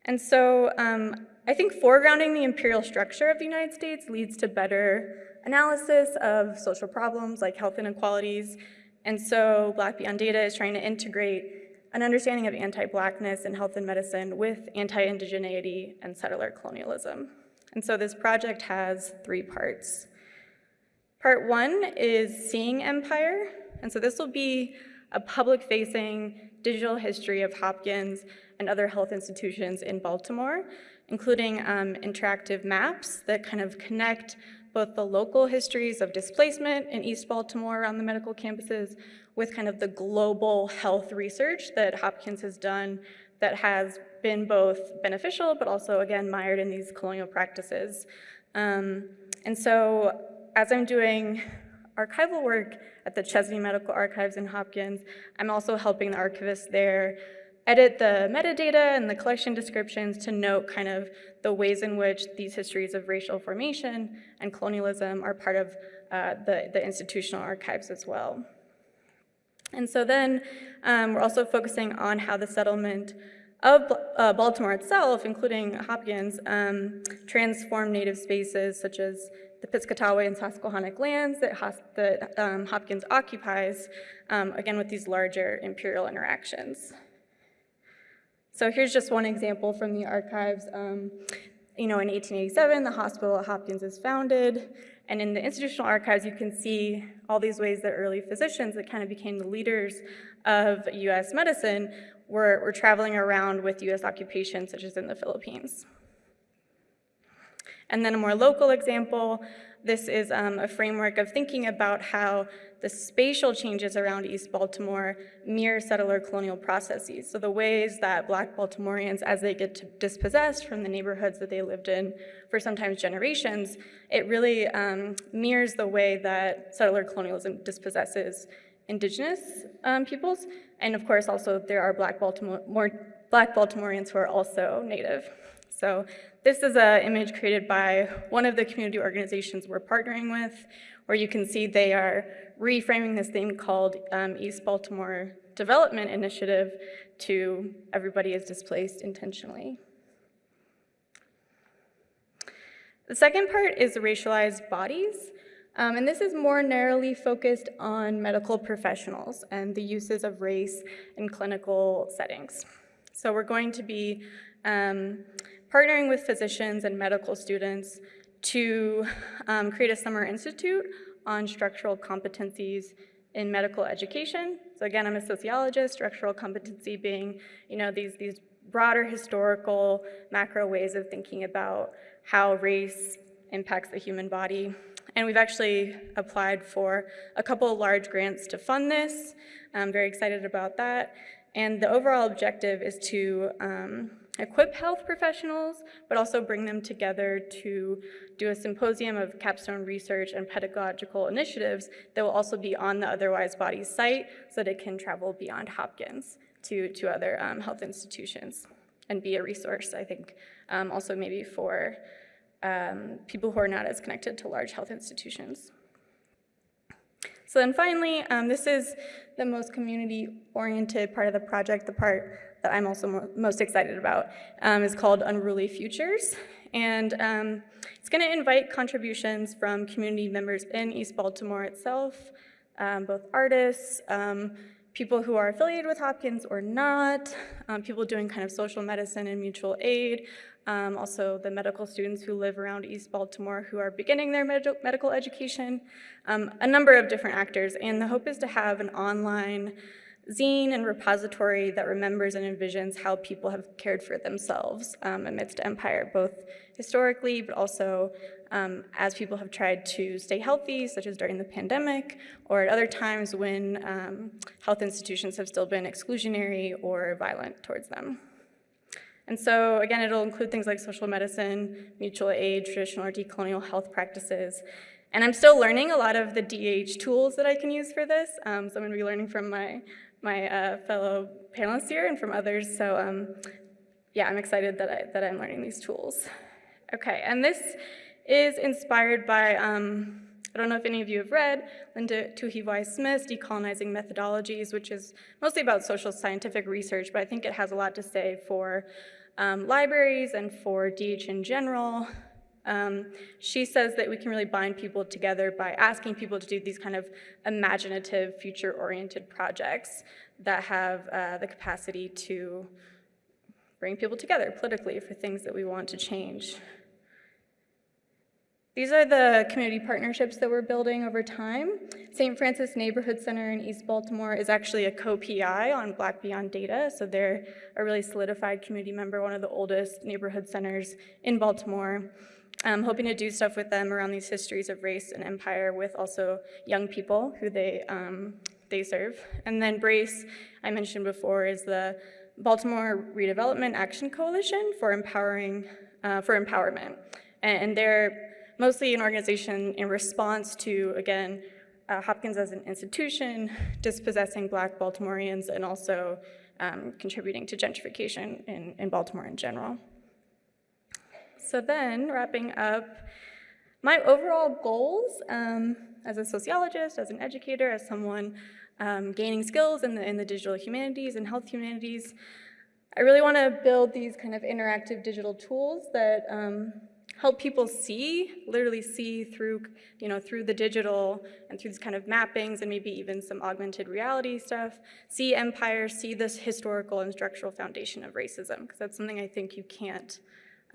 And so um, I think foregrounding the imperial structure of the United States leads to better analysis of social problems like health inequalities. And so Black Beyond Data is trying to integrate an understanding of anti-blackness in health and medicine with anti-indigeneity and settler colonialism. And so this project has three parts. Part one is seeing empire. And so this will be a public-facing digital history of Hopkins and other health institutions in Baltimore, including um, interactive maps that kind of connect both the local histories of displacement in East Baltimore around the medical campuses with kind of the global health research that Hopkins has done that has been both beneficial, but also, again, mired in these colonial practices. Um, and so as I'm doing archival work at the Chesney Medical Archives in Hopkins, I'm also helping the archivists there edit the metadata and the collection descriptions to note kind of the ways in which these histories of racial formation and colonialism are part of uh, the, the institutional archives as well. And so then um, we're also focusing on how the settlement of uh, Baltimore itself, including Hopkins, um, transformed native spaces such as the Piscataway and Susquehannock lands that, that um, Hopkins occupies, um, again with these larger imperial interactions. So here's just one example from the archives. Um, you know, in 1887, the hospital at Hopkins is founded, and in the institutional archives, you can see all these ways that early physicians that kind of became the leaders of US medicine were, were traveling around with US occupation, such as in the Philippines. And then a more local example, this is um, a framework of thinking about how the spatial changes around East Baltimore mirror settler colonial processes. So the ways that Black Baltimoreans, as they get dispossessed from the neighborhoods that they lived in for sometimes generations, it really um, mirrors the way that settler colonialism dispossesses indigenous um, peoples. And of course, also there are Black, Baltimore, more, Black Baltimoreans who are also Native. So this is an image created by one of the community organizations we're partnering with, where you can see they are reframing this thing called um, East Baltimore Development Initiative to everybody is displaced intentionally. The second part is racialized bodies. Um, and this is more narrowly focused on medical professionals and the uses of race in clinical settings. So we're going to be um, partnering with physicians and medical students to um, create a summer institute on structural competencies in medical education. So again, I'm a sociologist, structural competency being, you know, these, these broader historical macro ways of thinking about how race impacts the human body. And we've actually applied for a couple of large grants to fund this. I'm very excited about that. And the overall objective is to um, equip health professionals, but also bring them together to do a symposium of capstone research and pedagogical initiatives that will also be on the Otherwise Bodies site so that it can travel beyond Hopkins to, to other um, health institutions and be a resource, I think, um, also maybe for um, people who are not as connected to large health institutions. So then finally, um, this is the most community-oriented part of the project, the part that I'm also mo most excited about, um, is called Unruly Futures. And um, it's gonna invite contributions from community members in East Baltimore itself, um, both artists, um, people who are affiliated with Hopkins or not, um, people doing kind of social medicine and mutual aid, um, also the medical students who live around East Baltimore who are beginning their med medical education, um, a number of different actors. And the hope is to have an online zine and repository that remembers and envisions how people have cared for themselves um, amidst empire, both historically, but also um, as people have tried to stay healthy, such as during the pandemic, or at other times when um, health institutions have still been exclusionary or violent towards them. And so again, it'll include things like social medicine, mutual aid, traditional or decolonial health practices. And I'm still learning a lot of the DH tools that I can use for this. Um, so I'm gonna be learning from my, my uh, fellow panelists here and from others. So um, yeah, I'm excited that, I, that I'm learning these tools. Okay, and this is inspired by, um, I don't know if any of you have read Linda Tuhiwai Smith's Decolonizing Methodologies, which is mostly about social scientific research, but I think it has a lot to say for um, libraries and for DH in general. Um, she says that we can really bind people together by asking people to do these kind of imaginative, future-oriented projects that have uh, the capacity to bring people together politically for things that we want to change. These are the community partnerships that we're building over time. St. Francis Neighborhood Center in East Baltimore is actually a co-PI on Black Beyond Data, so they're a really solidified community member, one of the oldest neighborhood centers in Baltimore. I'm hoping to do stuff with them around these histories of race and empire with also young people who they, um, they serve. And then BRACE, I mentioned before, is the Baltimore Redevelopment Action Coalition for empowering, uh, for empowerment. And, they're mostly an organization in response to, again, uh, Hopkins as an institution, dispossessing black Baltimoreans, and also um, contributing to gentrification in, in Baltimore in general. So then, wrapping up, my overall goals um, as a sociologist, as an educator, as someone um, gaining skills in the, in the digital humanities and health humanities, I really want to build these kind of interactive digital tools that um, help people see, literally see through, you know, through the digital and through these kind of mappings and maybe even some augmented reality stuff, see empire, see this historical and structural foundation of racism, because that's something I think you can't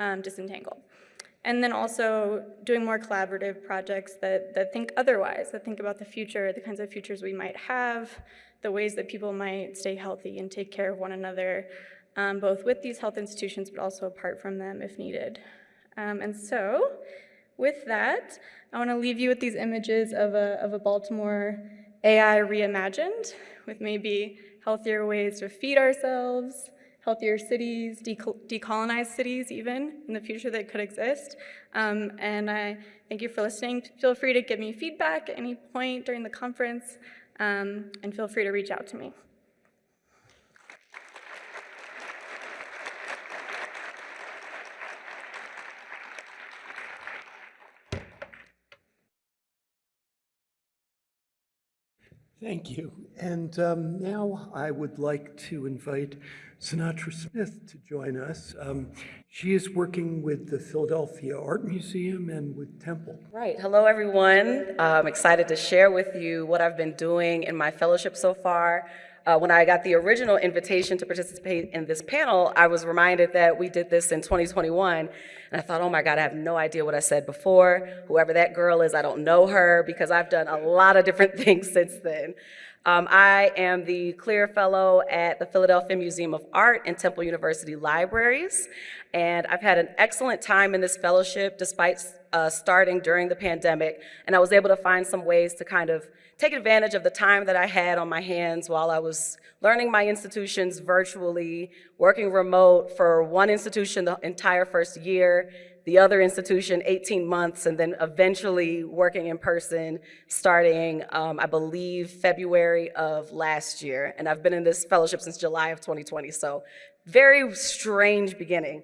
um, disentangle. And then also doing more collaborative projects that, that think otherwise, that think about the future, the kinds of futures we might have, the ways that people might stay healthy and take care of one another, um, both with these health institutions, but also apart from them if needed. Um, and so, with that, I want to leave you with these images of a, of a Baltimore AI reimagined, with maybe healthier ways to feed ourselves, healthier cities, decolonized cities even in the future that could exist. Um, and I thank you for listening. Feel free to give me feedback at any point during the conference, um, and feel free to reach out to me.
Thank you. And um, now I would like to invite Synatra Smith to join us. Um, she is working with the Philadelphia Art Museum and with Temple.
Right. Hello, everyone. I'm excited to share with you what I've been doing in my fellowship so far. Uh, when I got the original invitation to participate in this panel, I was reminded that we did this in 2021. And I thought, oh my God, I have no idea what I said before. Whoever that girl is, I don't know her because I've done a lot of different things since then. Um, I am the CLIR Fellow at the Philadelphia Museum of Art and Temple University Libraries. And I've had an excellent time in this fellowship despite uh, starting during the pandemic. And I was able to find some ways to kind of take advantage of the time that I had on my hands while I was learning my institutions virtually, working remote for one institution the entire first year, the other institution 18 months, and then eventually working in person starting, um, I believe, February of last year. And I've been in this fellowship since July of 2020, so very strange beginning.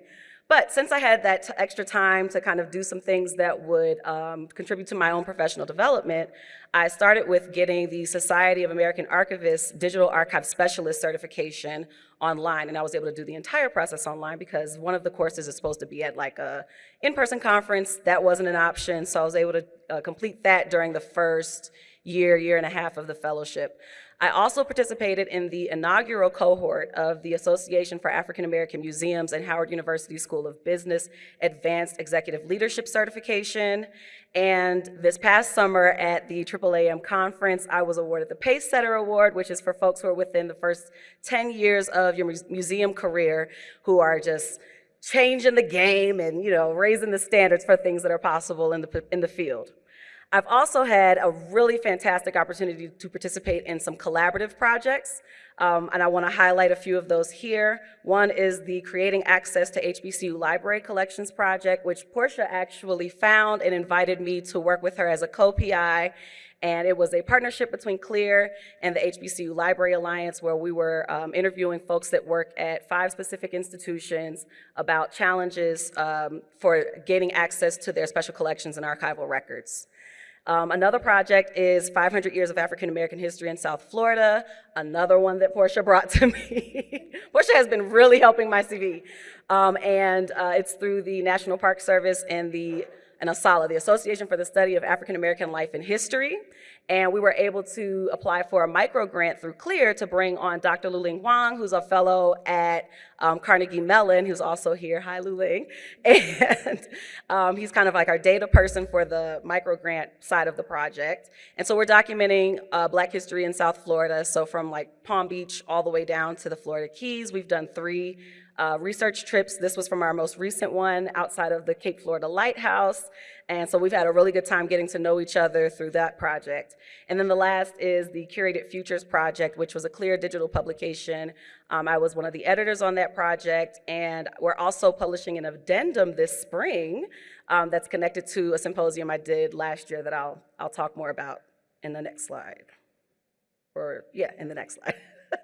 But since I had that extra time to kind of do some things that would um, contribute to my own professional development, I started with getting the Society of American Archivists Digital Archive Specialist certification online, and I was able to do the entire process online because one of the courses is supposed to be at like a in-person conference. That wasn't an option, so I was able to uh, complete that during the first year, year and a half of the fellowship. I also participated in the inaugural cohort of the Association for African American Museums and Howard University School of Business Advanced Executive Leadership Certification. And this past summer at the AAAM conference, I was awarded the Pace Setter Award, which is for folks who are within the first 10 years of your museum career who are just changing the game and you know raising the standards for things that are possible in the, in the field. I've also had a really fantastic opportunity to participate in some collaborative projects, um, and I want to highlight a few of those here. One is the Creating Access to HBCU Library Collections project, which Portia actually found and invited me to work with her as a co-PI, and it was a partnership between CLIR and the HBCU Library Alliance where we were um, interviewing folks that work at five specific institutions about challenges um, for gaining access to their special collections and archival records. Um, another project is 500 Years of African American History in South Florida, another one that Portia brought to me. Portia has been really helping my CV. Um, and uh, it's through the National Park Service and the and ASALH, the Association for the Study of African American Life and History. And we were able to apply for a micro grant through CLIR to bring on Dr. Luling Huang, who's a fellow at um, Carnegie Mellon, who's also here. Hi, Luling. And um, he's kind of like our data person for the micro grant side of the project. And so we're documenting uh, Black history in South Florida. So from like Palm Beach all the way down to the Florida Keys, we've done three uh, research trips. This was from our most recent one outside of the Cape Florida Lighthouse. And so we've had a really good time getting to know each other through that project. And then the last is the Curated Futures Project, which was a CLIR digital publication. Um, I was one of the editors on that project, and we're also publishing an addendum this spring um, that's connected to a symposium I did last year that I'll, I'll talk more about in the next slide. Or, yeah, in the next slide.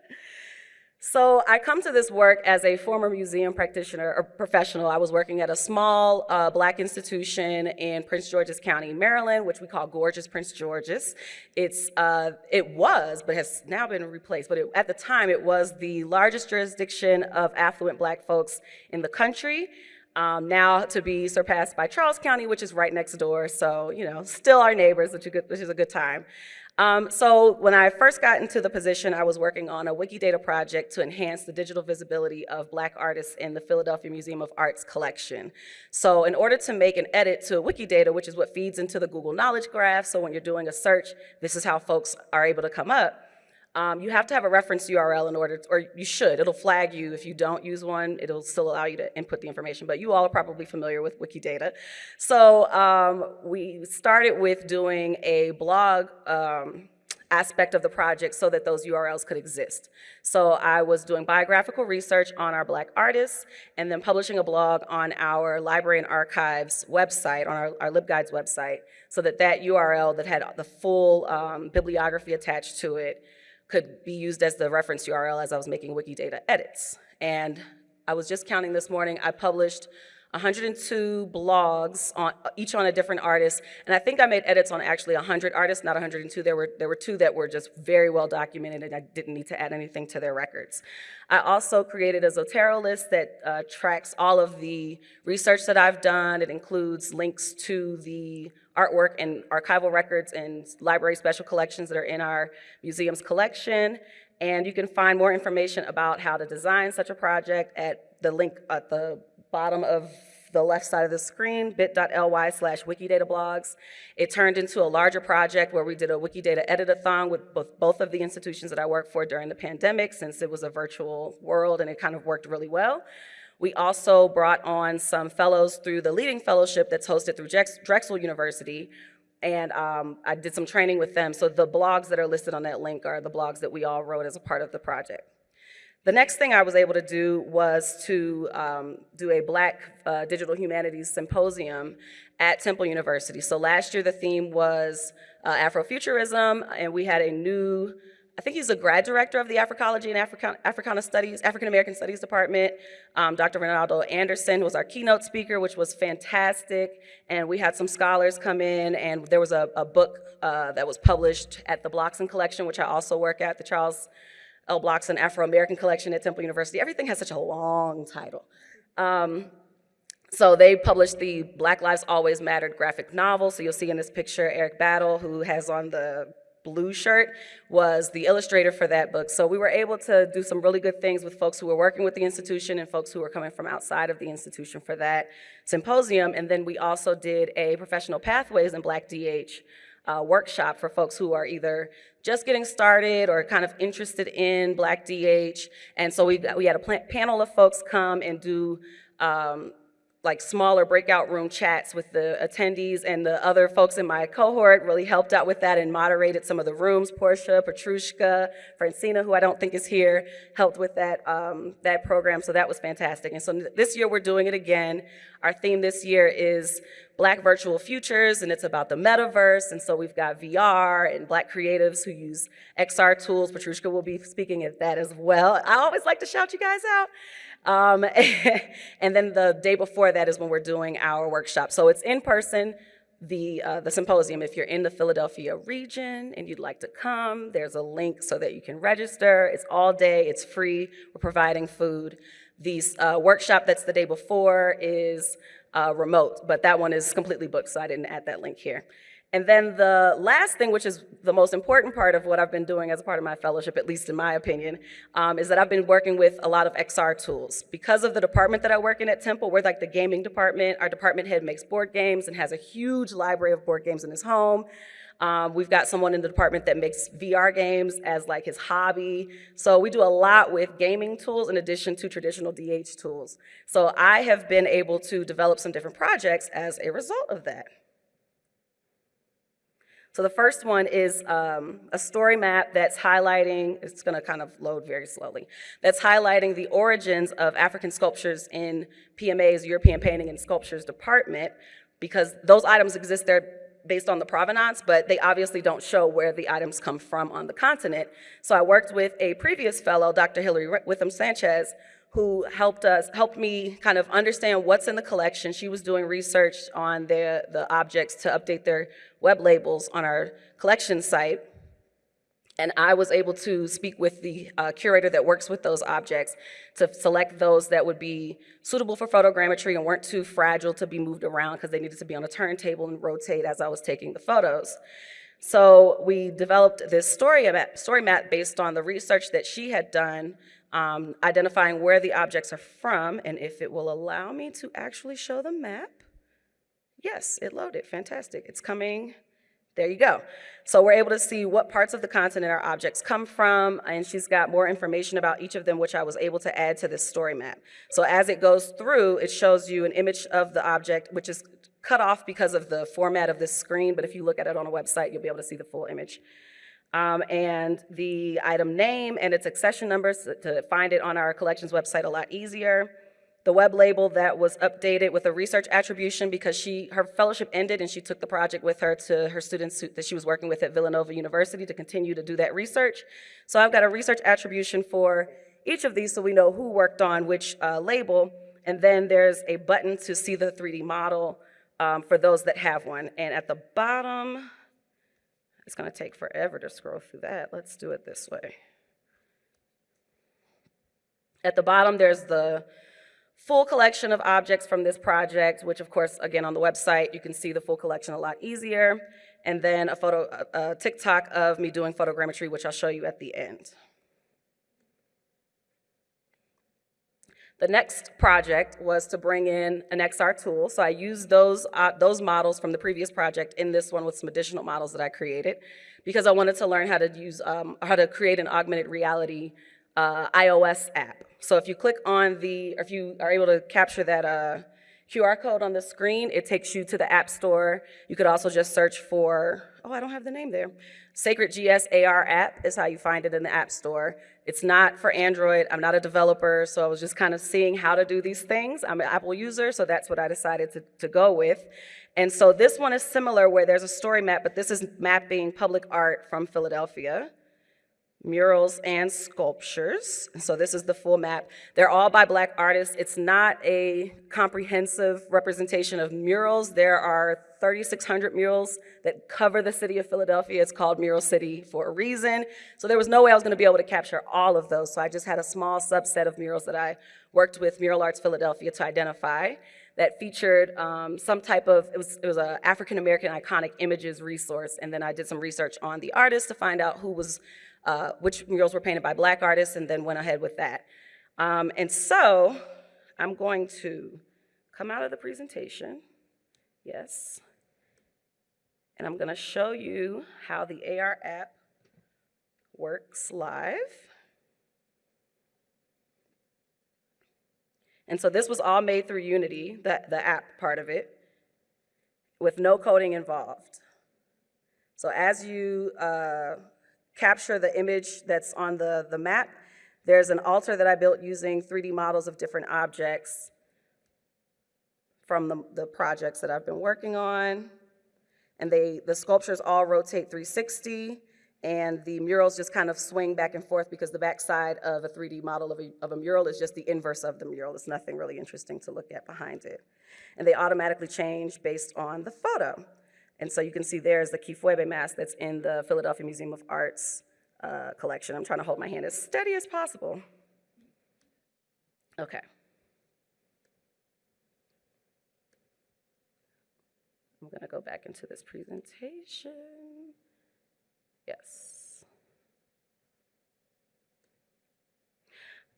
So I come to this work as a former museum practitioner or professional. I was working at a small uh, black institution in Prince George's County, Maryland, which we call Gorgeous Prince George's. It's, uh, it was, but has now been replaced, but it, at the time it was the largest jurisdiction of affluent black folks in the country. Um, now to be surpassed by Charles County, which is right next door. So, you know, still our neighbors, which, which is a good time. Um, so when I first got into the position, I was working on a Wikidata project to enhance the digital visibility of black artists in the Philadelphia Museum of Art's collection. So in order to make an edit to Wikidata, which is what feeds into the Google Knowledge Graph, so when you're doing a search, this is how folks are able to come up. Um, you have to have a reference URL in order, to, or you should. It'll flag you if you don't use one. It'll still allow you to input the information, but you all are probably familiar with Wikidata. So um, we started with doing a blog um, aspect of the project so that those URLs could exist. So I was doing biographical research on our black artists and then publishing a blog on our library and archives website, on our, our LibGuides website, so that that URL that had the full um, bibliography attached to it could be used as the reference URL as I was making Wikidata edits. And I was just counting this morning, I published 102 blogs, on, each on a different artist, and I think I made edits on actually 100 artists, not 102. There were, there were two that were just very well documented and I didn't need to add anything to their records. I also created a Zotero list that uh, tracks all of the research that I've done. It includes links to the artwork and archival records and library special collections that are in our museum's collection. And you can find more information about how to design such a project at the link at the bottom of the left side of the screen, bit.ly slash Wikidata blogs. It turned into a larger project where we did a Wikidata edit-a-thon with both, both of the institutions that I worked for during the pandemic since it was a virtual world and it kind of worked really well. We also brought on some fellows through the leading fellowship that's hosted through Drexel University, and um, I did some training with them. So the blogs that are listed on that link are the blogs that we all wrote as a part of the project. The next thing I was able to do was to um, do a Black uh, Digital Humanities Symposium at Temple University. So last year the theme was uh, Afrofuturism, and we had a new, I think he's a grad director of the Africology and African, Africana Studies, African American Studies Department. Um, Dr. Ronaldo Anderson was our keynote speaker, which was fantastic. And we had some scholars come in, and there was a, a book uh, that was published at the Blockson Collection, which I also work at, the Charles L. Blockson Afro-American Collection at Temple University. Everything has such a long title. Um, so they published the Black Lives Always Mattered graphic novel. So you'll see in this picture, Eric Battle, who has on the blue shirt, was the illustrator for that book. So we were able to do some really good things with folks who were working with the institution and folks who were coming from outside of the institution for that symposium. And then we also did a professional pathways in Black DH uh, workshop for folks who are either just getting started or kind of interested in Black DH. And so we, we had a panel of folks come and do um, like smaller breakout room chats with the attendees and the other folks in my cohort really helped out with that and moderated some of the rooms. Portia, Petrushka, Francina, who I don't think is here, helped with that, um, that program, so that was fantastic. And so this year we're doing it again. Our theme this year is Black Virtual Futures, and it's about the metaverse, and so we've got VR and Black creatives who use XR tools. Petrushka will be speaking at that as well. I always like to shout you guys out. Um, and then the day before that is when we're doing our workshop. So it's in person, the, uh, the symposium. If you're in the Philadelphia region and you'd like to come, there's a link so that you can register. It's all day, it's free, we're providing food. The uh, workshop that's the day before is uh, remote, but that one is completely booked, so I didn't add that link here. And then the last thing, which is the most important part of what I've been doing as a part of my fellowship, at least in my opinion, um, is that I've been working with a lot of XR tools. Because of the department that I work in at Temple, we're like the gaming department. Our department head makes board games and has a huge library of board games in his home. Um, we've got someone in the department that makes VR games as like his hobby. So we do a lot with gaming tools in addition to traditional DH tools. So I have been able to develop some different projects as a result of that. So the first one is um, a story map that's highlighting, it's gonna kind of load very slowly, that's highlighting the origins of African sculptures in PMA's European Painting and Sculptures Department because those items exist there based on the provenance, but they obviously don't show where the items come from on the continent. So I worked with a previous fellow, Dr. Hilary Witham Sanchez, who helped us, helped me kind of understand what's in the collection. She was doing research on the, the objects to update their web labels on our collection site. And I was able to speak with the uh, curator that works with those objects to select those that would be suitable for photogrammetry and weren't too fragile to be moved around because they needed to be on a turntable and rotate as I was taking the photos. So we developed this story map, story map based on the research that she had done um, identifying where the objects are from, and if it will allow me to actually show the map. Yes, it loaded, fantastic. It's coming, there you go. So we're able to see what parts of the continent our objects come from, and she's got more information about each of them, which I was able to add to this story map. So as it goes through, it shows you an image of the object, which is cut off because of the format of this screen, but if you look at it on a website, you'll be able to see the full image um, and the item name and its accession numbers to find it on our collections website a lot easier. The web label that was updated with a research attribution because she, her fellowship ended and she took the project with her to her students that she was working with at Villanova University to continue to do that research. So I've got a research attribution for each of these so we know who worked on which uh, label. And then there's a button to see the 3D model um, for those that have one. And at the bottom, it's going to take forever to scroll through that. Let's do it this way. At the bottom, there's the full collection of objects from this project, which of course, again, on the website, you can see the full collection a lot easier. And then a photo, a, a TikTok of me doing photogrammetry, which I'll show you at the end. The next project was to bring in an XR tool. So I used those, uh, those models from the previous project in this one with some additional models that I created because I wanted to learn how to use, um, how to create an augmented reality uh, iOS app. So if you click on the, or if you are able to capture that uh, QR code on the screen, it takes you to the App Store. You could also just search for, oh, I don't have the name there. Sacred GS AR app is how you find it in the App Store. It's not for Android. I'm not a developer, so I was just kind of seeing how to do these things. I'm an Apple user, so that's what I decided to, to go with. And so this one is similar where there's a story map, but this is mapping public art from Philadelphia murals and sculptures. So this is the full map. They're all by black artists. It's not a comprehensive representation of murals. There are 3,600 murals that cover the city of Philadelphia. It's called Mural City for a reason. So there was no way I was gonna be able to capture all of those. So I just had a small subset of murals that I worked with Mural Arts Philadelphia to identify that featured um, some type of, it was, it was an African-American iconic images resource. And then I did some research on the artists to find out who was uh, which murals were painted by black artists and then went ahead with that. Um, and so I'm going to come out of the presentation, yes, and I'm gonna show you how the AR app works live. And so this was all made through Unity, the, the app part of it, with no coding involved. So as you uh, capture the image that's on the, the map. There's an altar that I built using 3D models of different objects from the, the projects that I've been working on. And they, the sculptures all rotate 360, and the murals just kind of swing back and forth because the backside of a 3D model of a, of a mural is just the inverse of the mural. It's nothing really interesting to look at behind it. And they automatically change based on the photo. And so you can see there's the Kifwebe mask that's in the Philadelphia Museum of Art's uh, collection. I'm trying to hold my hand as steady as possible. Okay. To go back into this presentation. Yes.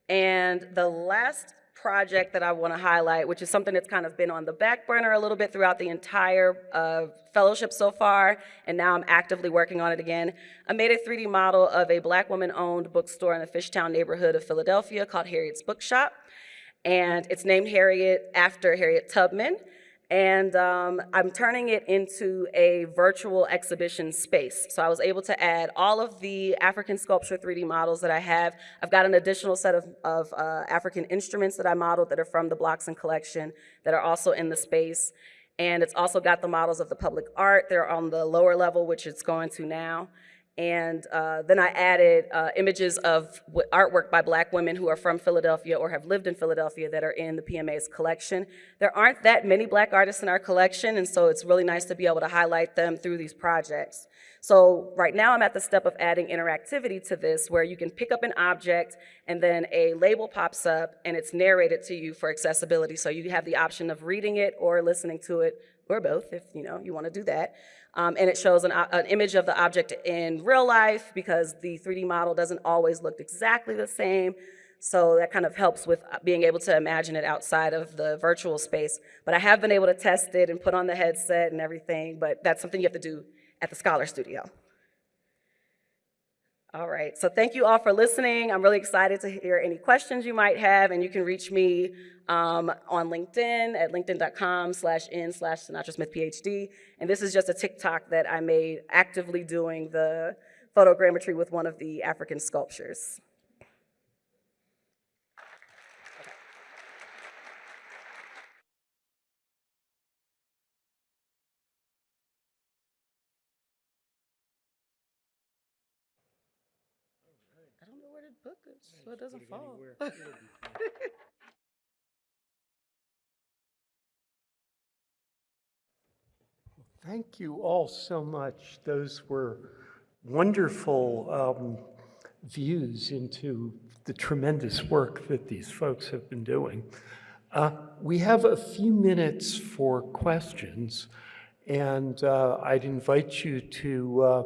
And the last project that I want to highlight, which is something that's kind of been on the back burner a little bit throughout the entire uh, fellowship so far, and now I'm actively working on it again. I made a 3D model of a black woman-owned bookstore in the Fishtown neighborhood of Philadelphia called Harriet's Bookshop, and it's named Harriet after Harriet Tubman. And um, I'm turning it into a virtual exhibition space. So I was able to add all of the African sculpture 3D models that I have. I've got an additional set of, of uh, African instruments that I modeled that are from the Blockson collection that are also in the space. And it's also got the models of the public art. They're on the lower level, which it's going to now. And uh, then I added uh, images of artwork by black women who are from Philadelphia or have lived in Philadelphia that are in the PMA's collection. There aren't that many black artists in our collection, and so it's really nice to be able to highlight them through these projects. So right now I'm at the step of adding interactivity to this where you can pick up an object and then a label pops up and it's narrated to you for accessibility. So you have the option of reading it or listening to it or both if you know you want to do that. Um, and it shows an, an, image of the object in real life because the 3D model doesn't always look exactly the same. So that kind of helps with uh, being able to imagine it outside of the virtual space. But I have been able to test it and put on the headset and everything, but that's something you have to do at the Scholar Studio. All right, so thank you all for listening. I'm really excited to hear any questions you might have, and you can reach me um, on LinkedIn at linkedin.com slash in slash Synatra Smith PhD. And this is just a TikTok that I made actively doing the photogrammetry with one of the African sculptures. I don't know book is, so it doesn't fall.
Thank you all so much. Those were wonderful um, views into the tremendous work that these folks have been doing. Uh, we have a few minutes for questions, and uh, I'd invite you to uh,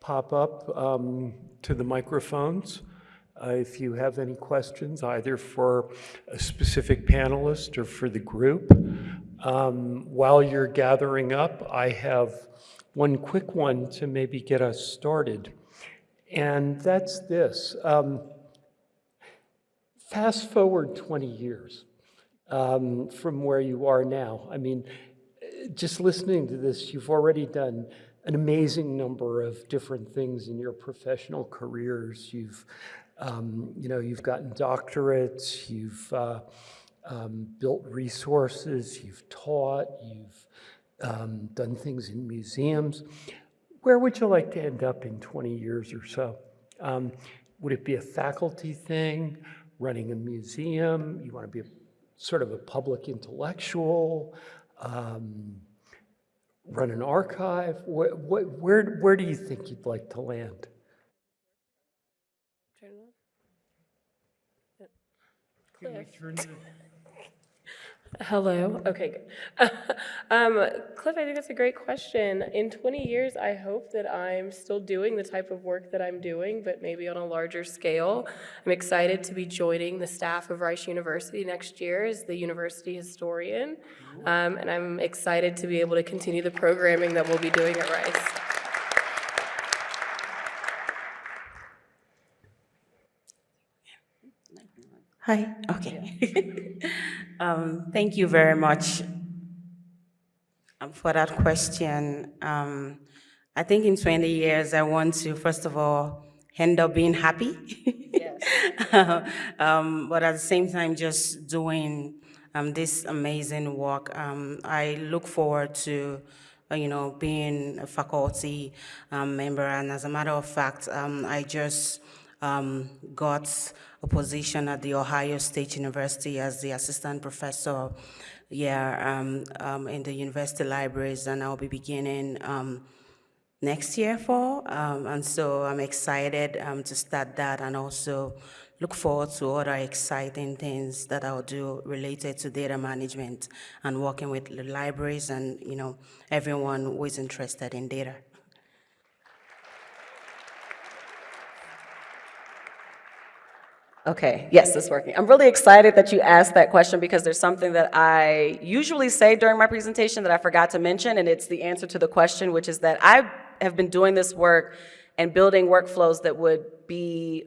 pop up um, to the microphones if you have any questions, either for a specific panelist or for the group. Um, while you're gathering up, I have one quick one to maybe get us started. And that's this. Um, fast forward 20 years um, from where you are now. I mean, just listening to this, you've already done an amazing number of different things in your professional careers. You've, um, you know, you've gotten doctorates, you've uh, um, built resources, you've taught, you've um, done things in museums. Where would you like to end up in 20 years or so? Um, would it be a faculty thing, running a museum? You want to be a, sort of a public intellectual? Um, run an archive? Where, where, where do you think you'd like to land?
Turn it on.
Can we turn
Hello. Okay, good. um, Cliff, I think that's a great question. In 20 years, I hope that I'm still doing the type of work that I'm doing, but maybe on a larger scale. I'm excited to be joining the staff of Rice University next year as the university historian, um, and I'm excited to be able to continue the programming that we'll be doing at Rice.
Hi, okay. um, thank you very much um, for that question. Um, I think in 20 years, I want to, first of all, end up being happy. Yes. um, but at the same time, just doing um, this amazing work. Um, I look forward to, uh, you know, being a faculty um, member. And as a matter of fact, um, I just um, got a position at the Ohio State University as the assistant professor yeah, um, um, in the university libraries, and I'll be beginning um, next year for. Um, and so I'm excited um, to start that and also look forward to other exciting things that I'll do related to data management and working with the libraries and you know everyone who is interested in data.
Okay, yes, it's working. I'm really excited that you asked that question because there's something that I usually say during my presentation that I forgot to mention, and it's the answer to the question, which is that I have been doing this work and building workflows that would be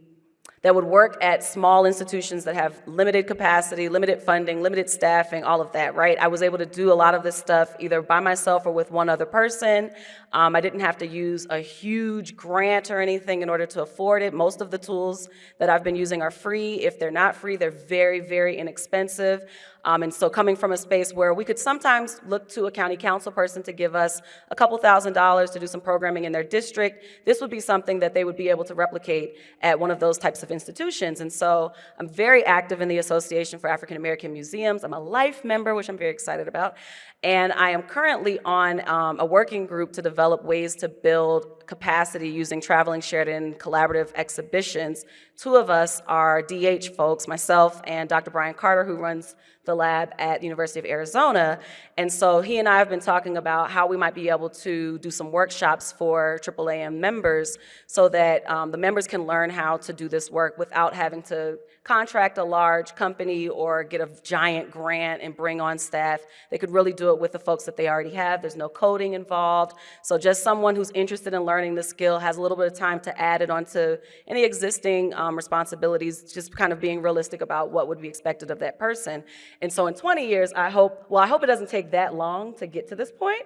that would work at small institutions that have limited capacity, limited funding, limited staffing, all of that, right? I was able to do a lot of this stuff either by myself or with one other person. Um, I didn't have to use a huge grant or anything in order to afford it. Most of the tools that I've been using are free. If they're not free, they're very, very inexpensive. Um, and so coming from a space where we could sometimes look to a county council person to give us a couple thousand dollars to do some programming in their district, this would be something that they would be able to replicate at one of those types of institutions. And so I'm very active in the Association for African American Museums. I'm a life member, which I'm very excited about. And I am currently on um, a working group to develop ways to build capacity using traveling shared and collaborative exhibitions. Two of us are DH folks, myself and Dr. Brian Carter, who runs the lab at the University of Arizona. And so he and I have been talking about how we might be able to do some workshops for AAAM members so that um, the members can learn how to do this work without having to contract a large company or get a giant grant and bring on staff. They could really do it with the folks that they already have. There's no coding involved. So just someone who's interested in learning the skill has a little bit of time to add it onto any existing um, responsibilities, just kind of being realistic about what would be expected of that person. And so in 20 years, I hope, well, I hope it doesn't take that long to get to this point.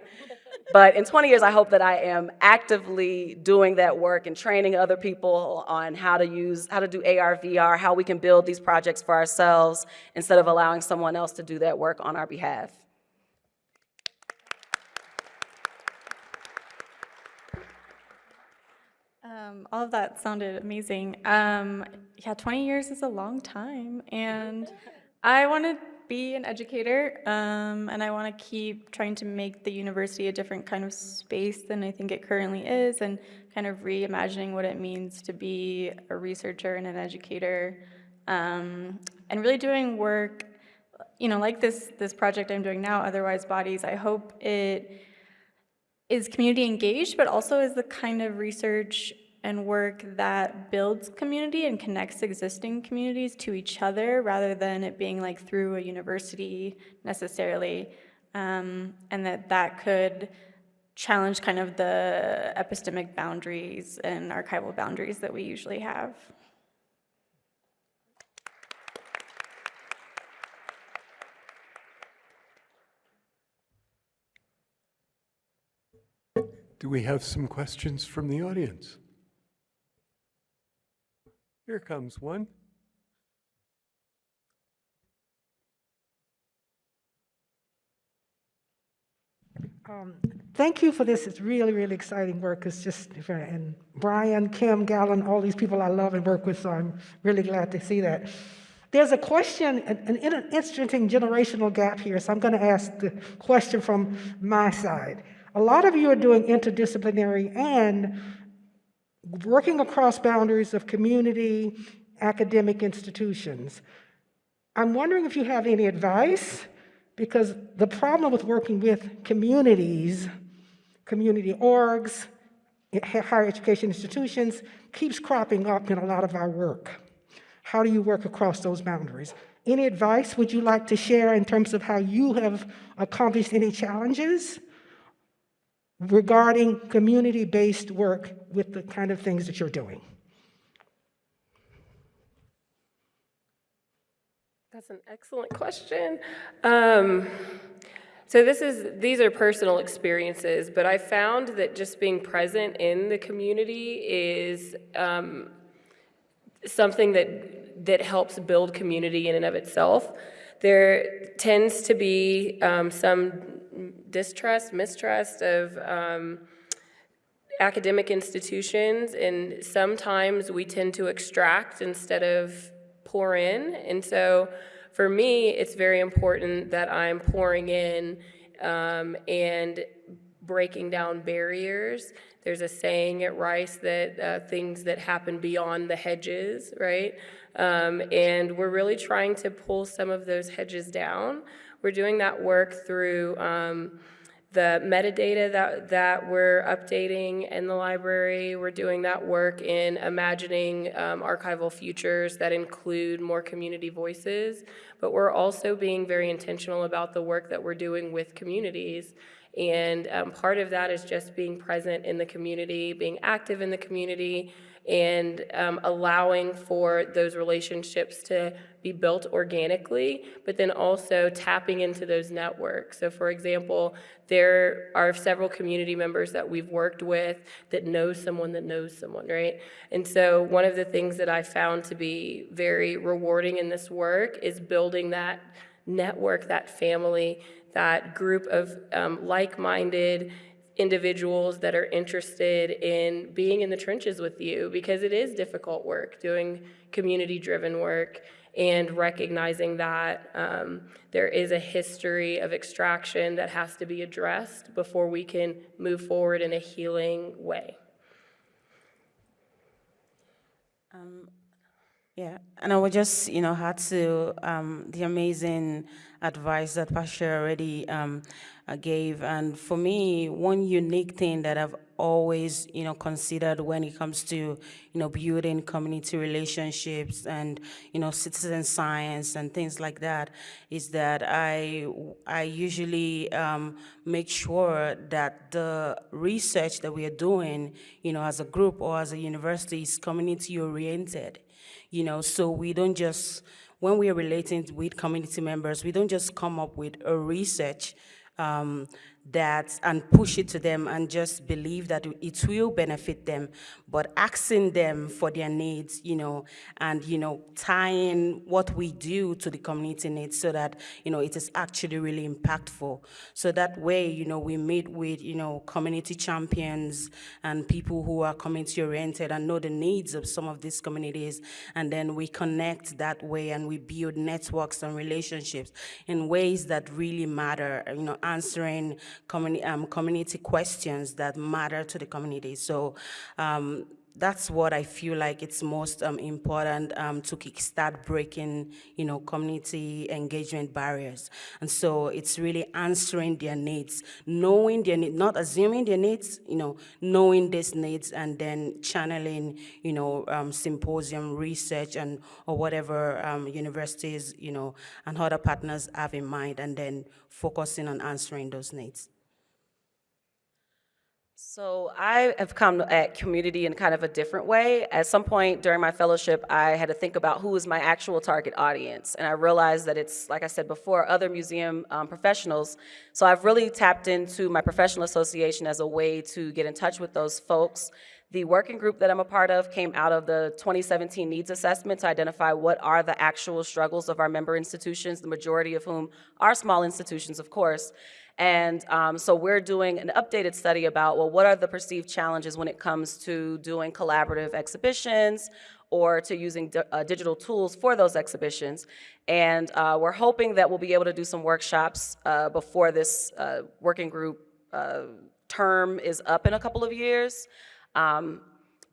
But in 20 years, I hope that I am actively doing that work and training other people on how to use, how to do AR, VR, how we can build these projects for ourselves instead of allowing someone else to do that work on our behalf.
Um, all of that sounded amazing. Um, yeah, 20 years is a long time, and I want to be an educator, um, and I want to keep trying to make the university a different kind of space than I think it currently is, and kind of reimagining what it means to be a researcher and an educator, um, and really doing work, you know, like this this project I'm doing now, Otherwise Bodies. I hope it is community engaged, but also is the kind of research and work that builds community and connects existing communities to each other rather than it being like through a university necessarily. Um, and that that could challenge kind of the epistemic boundaries and archival boundaries that we usually have.
Do we have some questions from the audience? Here comes one.
Um, Thank you for this. It's really, really exciting work. It's just, and Brian, Kim, Gallon, all these people I love and work with, so I'm really glad to see that. There's a question, an, an interesting generational gap here, so I'm going to ask the question from my side. A lot of you are doing interdisciplinary and working across boundaries of community, academic institutions. I'm wondering if you have any advice, because the problem with working with communities, community orgs, higher education institutions, keeps cropping up in a lot of our work. How do you work across those boundaries? Any advice would you like to share in terms of how you have accomplished any challenges regarding community-based work with the kind of things that you're doing?
That's an excellent question. Um, so this is these are personal experiences, but I found that just being present in the community is um, something that that helps build community in and of itself. There tends to be um, some distrust, mistrust of um, academic institutions, and sometimes we tend to extract instead of pour in. And so for me, it's very important that I'm pouring in um, and breaking down barriers There's a saying at Rice that uh, things that happen beyond the hedges, right? Um, and we're really trying to pull some of those hedges down. We're doing that work through um, the metadata that, that we're updating in the library. We're doing that work in imagining um, archival futures that include more community voices. But we're also being very intentional about the work that we're doing with communities. And um, part of that is just being present in the community, being active in the community, and um, allowing for those relationships to be built organically, but then also tapping into those networks. So for example, there are several community members that we've worked with that know someone that knows someone, right? And so one of the things that I found to be very rewarding in this work is building that network, that family, that group of um, like-minded individuals that are interested in being in the trenches with you because it is difficult work doing community-driven work and recognizing that um, there is a history of extraction that has to be addressed before we can move forward in a healing way.
Yeah, and I would just, you know, add to um, the amazing advice that Pastor already um, uh, gave. And for me, one unique thing that I've always, you know, considered when it comes to, you know, building community relationships and, you know, citizen science and things like that is that I, I usually um, make sure that the research that we are doing, you know, as a group or as a university is community oriented you know, so we don't just, when we are relating with community members, we don't just come up with a research um, that and push it to them and just believe that it will benefit them, but asking them for their needs, you know, and, you know, tying what we do to the community needs so that, you know, it is actually really impactful. So that way, you know, we meet with, you know, community champions and people who are community oriented and know the needs of some of these communities. And then we connect that way and we build networks and relationships in ways that really matter, you know, answering communi um, community questions that matter to the community. So um, that's what I feel like it's most um, important um, to kickstart breaking, you know, community engagement barriers. And so it's really answering their needs, knowing their needs, not assuming their needs, you know, knowing these needs and then channeling, you know, um, symposium research and or whatever um, universities, you know, and other partners have in mind and then focusing on answering those needs.
So I have come at community in kind of a different way. At some point during my fellowship, I had to think about who is my actual target audience. And I realized that it's, like I said before, other museum um, professionals. So I've really tapped into my professional association as a way to get in touch with those folks. The working group that I'm a part of came out of the 2017 needs assessment to identify what are the actual struggles of our member institutions, the majority of whom are small institutions, of course. And um, so we're doing an updated study about, well, what are the perceived challenges when it comes to doing collaborative exhibitions or to using uh, digital tools for those exhibitions. And uh, we're hoping that we'll be able to do some workshops uh, before this uh, working group uh, term is up in a couple of years. Um,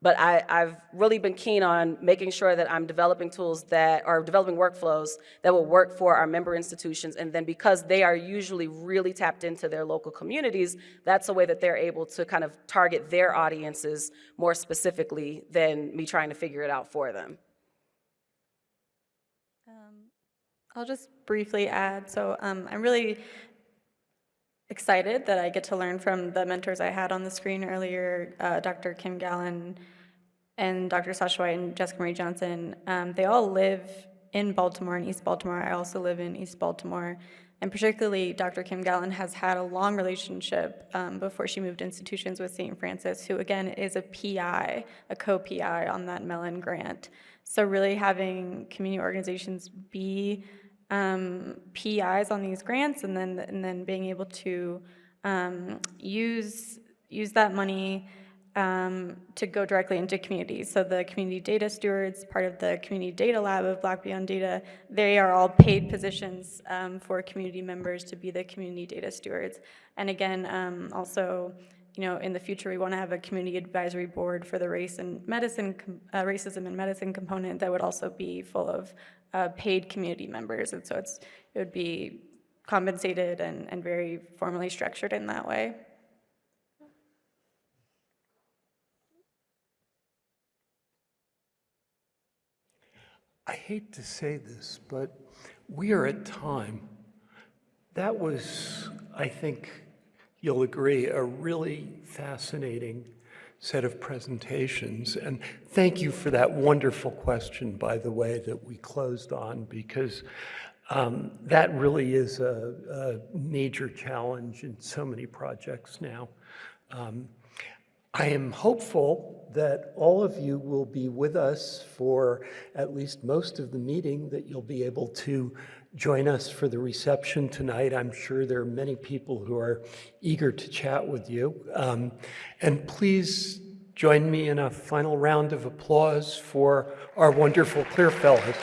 but I, have really been keen on making sure that I'm developing tools that are developing workflows that will work for our member institutions. And then because they are usually really tapped into their local communities, that's a way that they're able to kind of target their audiences more specifically than me trying to figure it out for them.
Um, I'll just briefly add, so um, I'm really excited that I get to learn from the mentors I had on the screen earlier, uh, Dr. Kim Gallon and Dr. Sasha White and Jessica Marie Johnson. Um, they all live in Baltimore and East Baltimore. I also live in East Baltimore. And particularly, Dr. Kim Gallon has had a long relationship um, before she moved institutions with St. Francis, who again is a PI, a co-PI on that Mellon grant. So really having community organizations be um, PIs on these grants and then, and then being able to um, use, use that money um, to go directly into communities. So the community data stewards, part of the community data lab of Black Beyond Data, they are all paid positions um, for community members to be the community data stewards. And again, um, also you know, in the future, we want to have a community advisory board for the race and medicine, uh, racism and medicine component that would also be full of uh, paid community members. And so it's, it would be compensated and, and very formally structured in that way.
I hate to say this, but we are at time. That was, I think you'll agree, a really fascinating set of presentations. And thank you for that wonderful question, by the way, that we closed on, because um, that really is a, a major challenge in so many projects now. Um, I am hopeful that all of you will be with us for at least most of the meeting, that you'll be able to join us for the reception tonight. I'm sure there are many people who are eager to chat with you. Um, and please join me in a final round of applause for our wonderful CLIR Fellows.